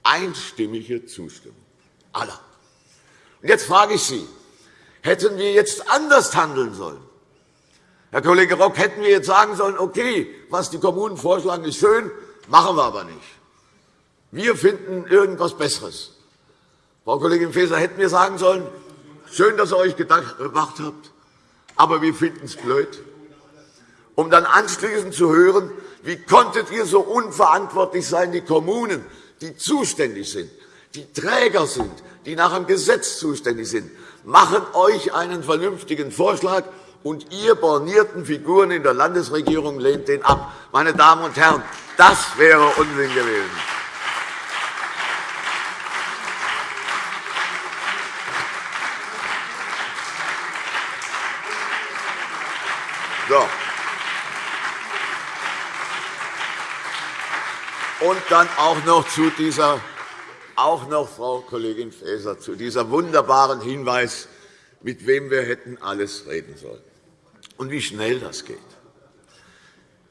einstimmige Zustimmung aller. Und jetzt frage ich Sie, hätten wir jetzt anders handeln sollen? Herr Kollege Rock, hätten wir jetzt sagen sollen, okay, was die Kommunen vorschlagen, ist schön, machen wir aber nicht. Wir finden irgendwas Besseres. Frau Kollegin Faeser, hätten wir sagen sollen, schön, dass ihr euch gedacht habt, aber wir finden es blöd, um dann anschließend zu hören, wie konntet ihr so unverantwortlich sein, die Kommunen, die zuständig sind, die Träger sind, die nach dem Gesetz zuständig sind, machen euch einen vernünftigen Vorschlag, und ihr bornierten Figuren in der Landesregierung lehnt den ab. Meine Damen und Herren, das wäre Unsinn gewesen. So. Und dann auch noch zu dieser, auch noch, Frau Kollegin Faeser, zu dieser wunderbaren Hinweis, mit wem wir hätten alles reden sollen und wie schnell das geht.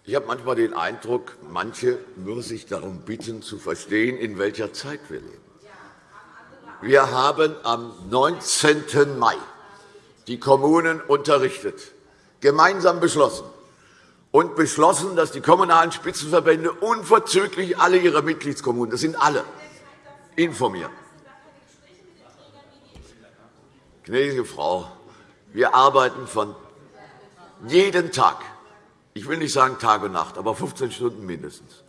Ich habe manchmal den Eindruck, manche würden sich darum bitten, zu verstehen, in welcher Zeit wir leben. Wir haben am 19. Mai die Kommunen unterrichtet gemeinsam beschlossen und beschlossen, dass die kommunalen Spitzenverbände unverzüglich alle ihre Mitgliedskommunen, das sind alle, informieren. Gnädige Frau, wir arbeiten von jeden Tag, ich will nicht sagen Tag und Nacht, aber 15 Stunden mindestens.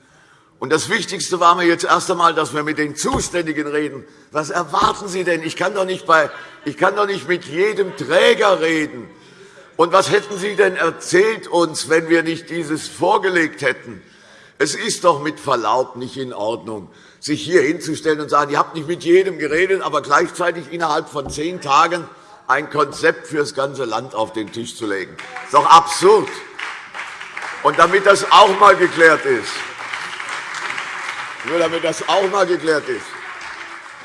Und das Wichtigste war mir jetzt erst einmal, dass wir mit den Zuständigen reden. Was erwarten Sie denn? Ich kann doch nicht, bei, ich kann doch nicht mit jedem Träger reden. Und was hätten Sie denn erzählt uns, wenn wir nicht dieses vorgelegt hätten? Es ist doch mit Verlaub nicht in Ordnung, sich hier hinzustellen und sagen, ihr habt nicht mit jedem geredet, aber gleichzeitig innerhalb von zehn Tagen ein Konzept für das ganze Land auf den Tisch zu legen. Das ist doch absurd. Und damit das auch einmal geklärt ist, nur damit das auch einmal geklärt ist,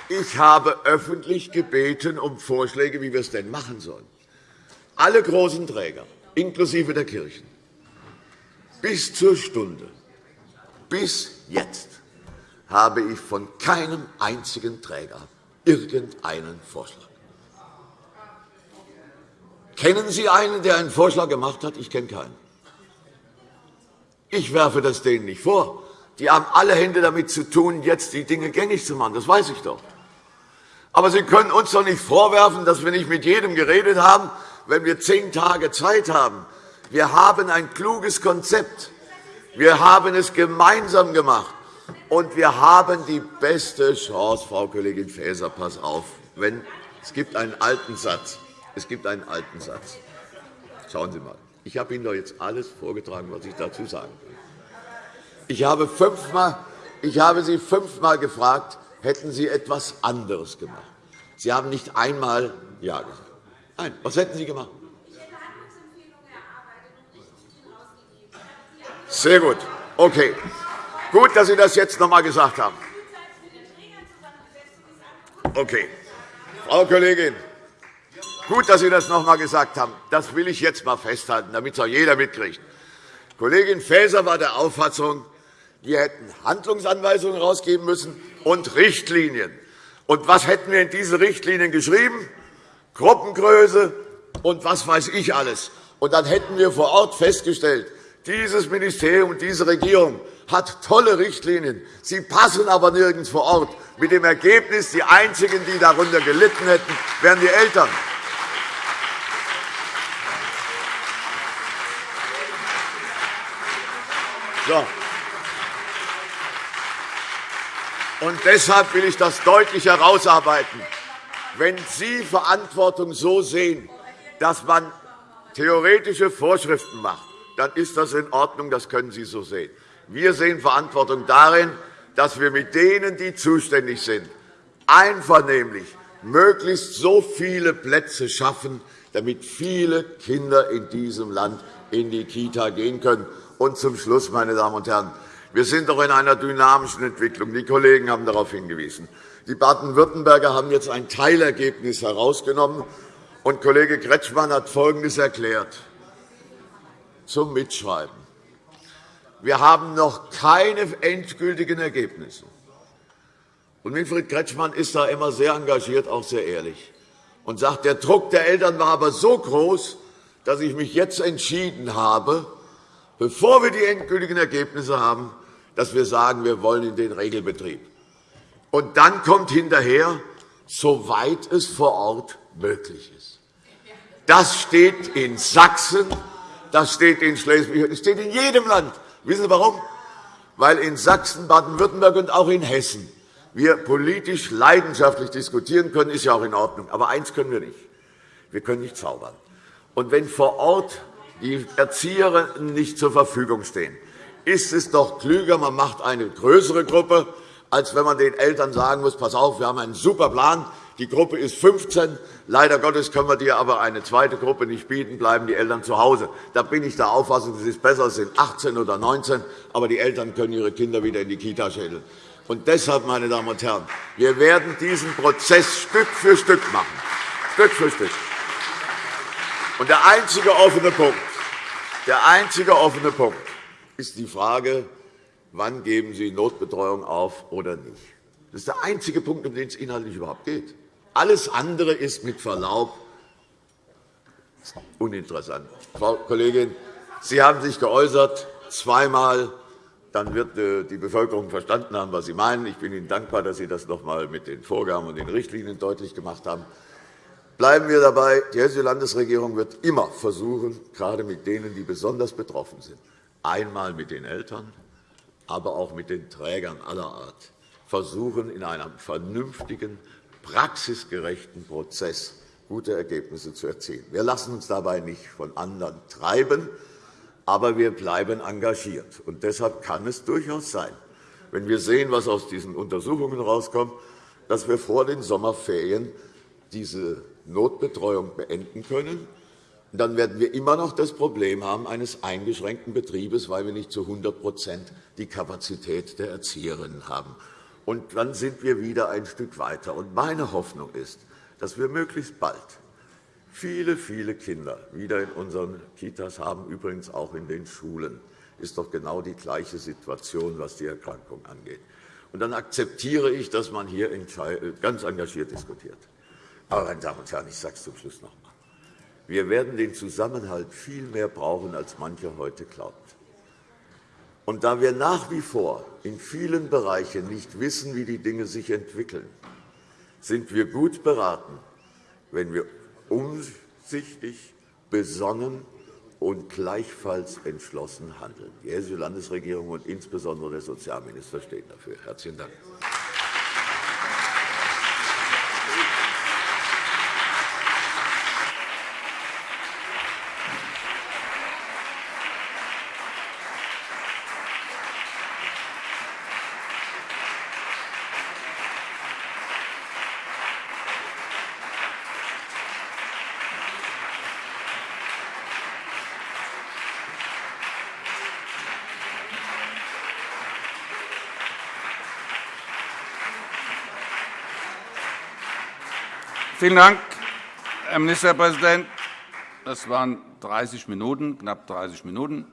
ich habe öffentlich gebeten um Vorschläge, wie wir es denn machen sollen alle großen Träger, inklusive der Kirchen, bis zur Stunde, bis jetzt, habe ich von keinem einzigen Träger irgendeinen Vorschlag. Kennen Sie einen, der einen Vorschlag gemacht hat? Ich kenne keinen. Ich werfe das denen nicht vor. Die haben alle Hände damit zu tun, jetzt die Dinge gängig zu machen. Das weiß ich doch. Aber Sie können uns doch nicht vorwerfen, dass wir nicht mit jedem geredet haben, wenn wir zehn Tage Zeit haben. Wir haben ein kluges Konzept. Wir haben es gemeinsam gemacht. Und wir haben die beste Chance, Frau Kollegin Faeser, pass auf. Wenn, es gibt einen alten Satz. Es gibt einen alten Satz. Schauen Sie einmal. Ich habe Ihnen doch jetzt alles vorgetragen, was ich dazu sagen will. Ich habe, fünfmal, ich habe Sie fünfmal gefragt, hätten Sie etwas anderes gemacht. Sie haben nicht einmal Ja gesagt. Nein. Was hätten Sie gemacht? Sehr gut. Okay. Gut, dass Sie das jetzt noch einmal gesagt haben. Okay. Frau Kollegin, gut, dass Sie das noch einmal gesagt haben. Das will ich jetzt einmal festhalten, damit es auch jeder mitkriegt. Kollegin Faeser war der Auffassung, wir hätten Handlungsanweisungen herausgeben müssen und Richtlinien. Und was hätten wir in diese Richtlinien geschrieben? Gruppengröße und was weiß ich alles. Und dann hätten wir vor Ort festgestellt, dieses Ministerium diese Regierung hat tolle Richtlinien. Sie passen aber nirgends vor Ort. Mit dem Ergebnis, die Einzigen, die darunter gelitten hätten, wären die Eltern. So. Und deshalb will ich das deutlich herausarbeiten. Wenn Sie Verantwortung so sehen, dass man theoretische Vorschriften macht, dann ist das in Ordnung, das können Sie so sehen. Wir sehen Verantwortung darin, dass wir mit denen, die zuständig sind, einvernehmlich möglichst so viele Plätze schaffen, damit viele Kinder in diesem Land in die Kita gehen können. Und zum Schluss, meine Damen und Herren, wir sind doch in einer dynamischen Entwicklung. Die Kollegen haben darauf hingewiesen. Die Baden-Württemberger haben jetzt ein Teilergebnis herausgenommen. Und Kollege Kretschmann hat Folgendes erklärt zum Mitschreiben. Wir haben noch keine endgültigen Ergebnisse. Und Winfried Kretschmann ist da immer sehr engagiert, auch sehr ehrlich, und sagt, der Druck der Eltern war aber so groß, dass ich mich jetzt entschieden habe, bevor wir die endgültigen Ergebnisse haben, dass wir sagen, wir wollen in den Regelbetrieb. Und dann kommt hinterher, soweit es vor Ort möglich ist. Das steht in Sachsen, das steht in Schleswig, das steht in jedem Land. Wissen Sie warum? Weil in Sachsen, Baden-Württemberg und auch in Hessen wir politisch leidenschaftlich diskutieren können, ist ja auch in Ordnung. Aber eines können wir nicht. Wir können nicht zaubern. Und wenn vor Ort die Erzieher nicht zur Verfügung stehen, ist es doch klüger, man macht eine größere Gruppe, als wenn man den Eltern sagen muss, pass auf, wir haben einen super Plan, die Gruppe ist 15. Leider Gottes können wir dir aber eine zweite Gruppe nicht bieten, bleiben die Eltern zu Hause. Da bin ich der Auffassung, es ist besser, es sind 18 oder 19, aber die Eltern können ihre Kinder wieder in die Kita schädeln. Und deshalb, meine Damen und Herren, wir werden diesen Prozess Stück für Stück machen. Stück für Stück. Und der einzige offene Punkt, der einzige offene Punkt ist die Frage, wann geben Sie Notbetreuung auf oder nicht. Das ist der einzige Punkt, um den es inhaltlich überhaupt geht. Alles andere ist mit Verlaub uninteressant. Frau Kollegin, Sie haben sich geäußert, zweimal. Dann wird äh, die Bevölkerung verstanden haben, was Sie meinen. Ich bin Ihnen dankbar, dass Sie das noch einmal mit den Vorgaben und den Richtlinien deutlich gemacht haben. Bleiben wir dabei. Die Hessische Landesregierung wird immer versuchen, gerade mit denen, die besonders betroffen sind, einmal mit den Eltern, aber auch mit den Trägern aller Art, versuchen, in einem vernünftigen, praxisgerechten Prozess gute Ergebnisse zu erzielen. Wir lassen uns dabei nicht von anderen treiben, aber wir bleiben engagiert. Und deshalb kann es durchaus sein, wenn wir sehen, was aus diesen Untersuchungen herauskommt, dass wir vor den Sommerferien diese Notbetreuung beenden können, dann werden wir immer noch das Problem haben eines eingeschränkten Betriebes, weil wir nicht zu 100% die Kapazität der Erzieherinnen haben. Und dann sind wir wieder ein Stück weiter. Meine Hoffnung ist, dass wir möglichst bald viele, viele Kinder wieder in unseren Kitas haben, übrigens auch in den Schulen. Das ist doch genau die gleiche Situation, was die Erkrankung angeht. Und dann akzeptiere ich, dass man hier ganz engagiert diskutiert. Aber, meine Damen und Herren, ich sage es zum Schluss noch einmal. Wir werden den Zusammenhalt viel mehr brauchen, als mancher heute glaubt. Und da wir nach wie vor in vielen Bereichen nicht wissen, wie die Dinge sich entwickeln, sind wir gut beraten, wenn wir umsichtig, besonnen und gleichfalls entschlossen handeln. Die Hessische Landesregierung und insbesondere der Sozialminister stehen dafür. – Herzlichen Dank. Vielen Dank, Herr Ministerpräsident. Das waren 30 Minuten, knapp 30 Minuten.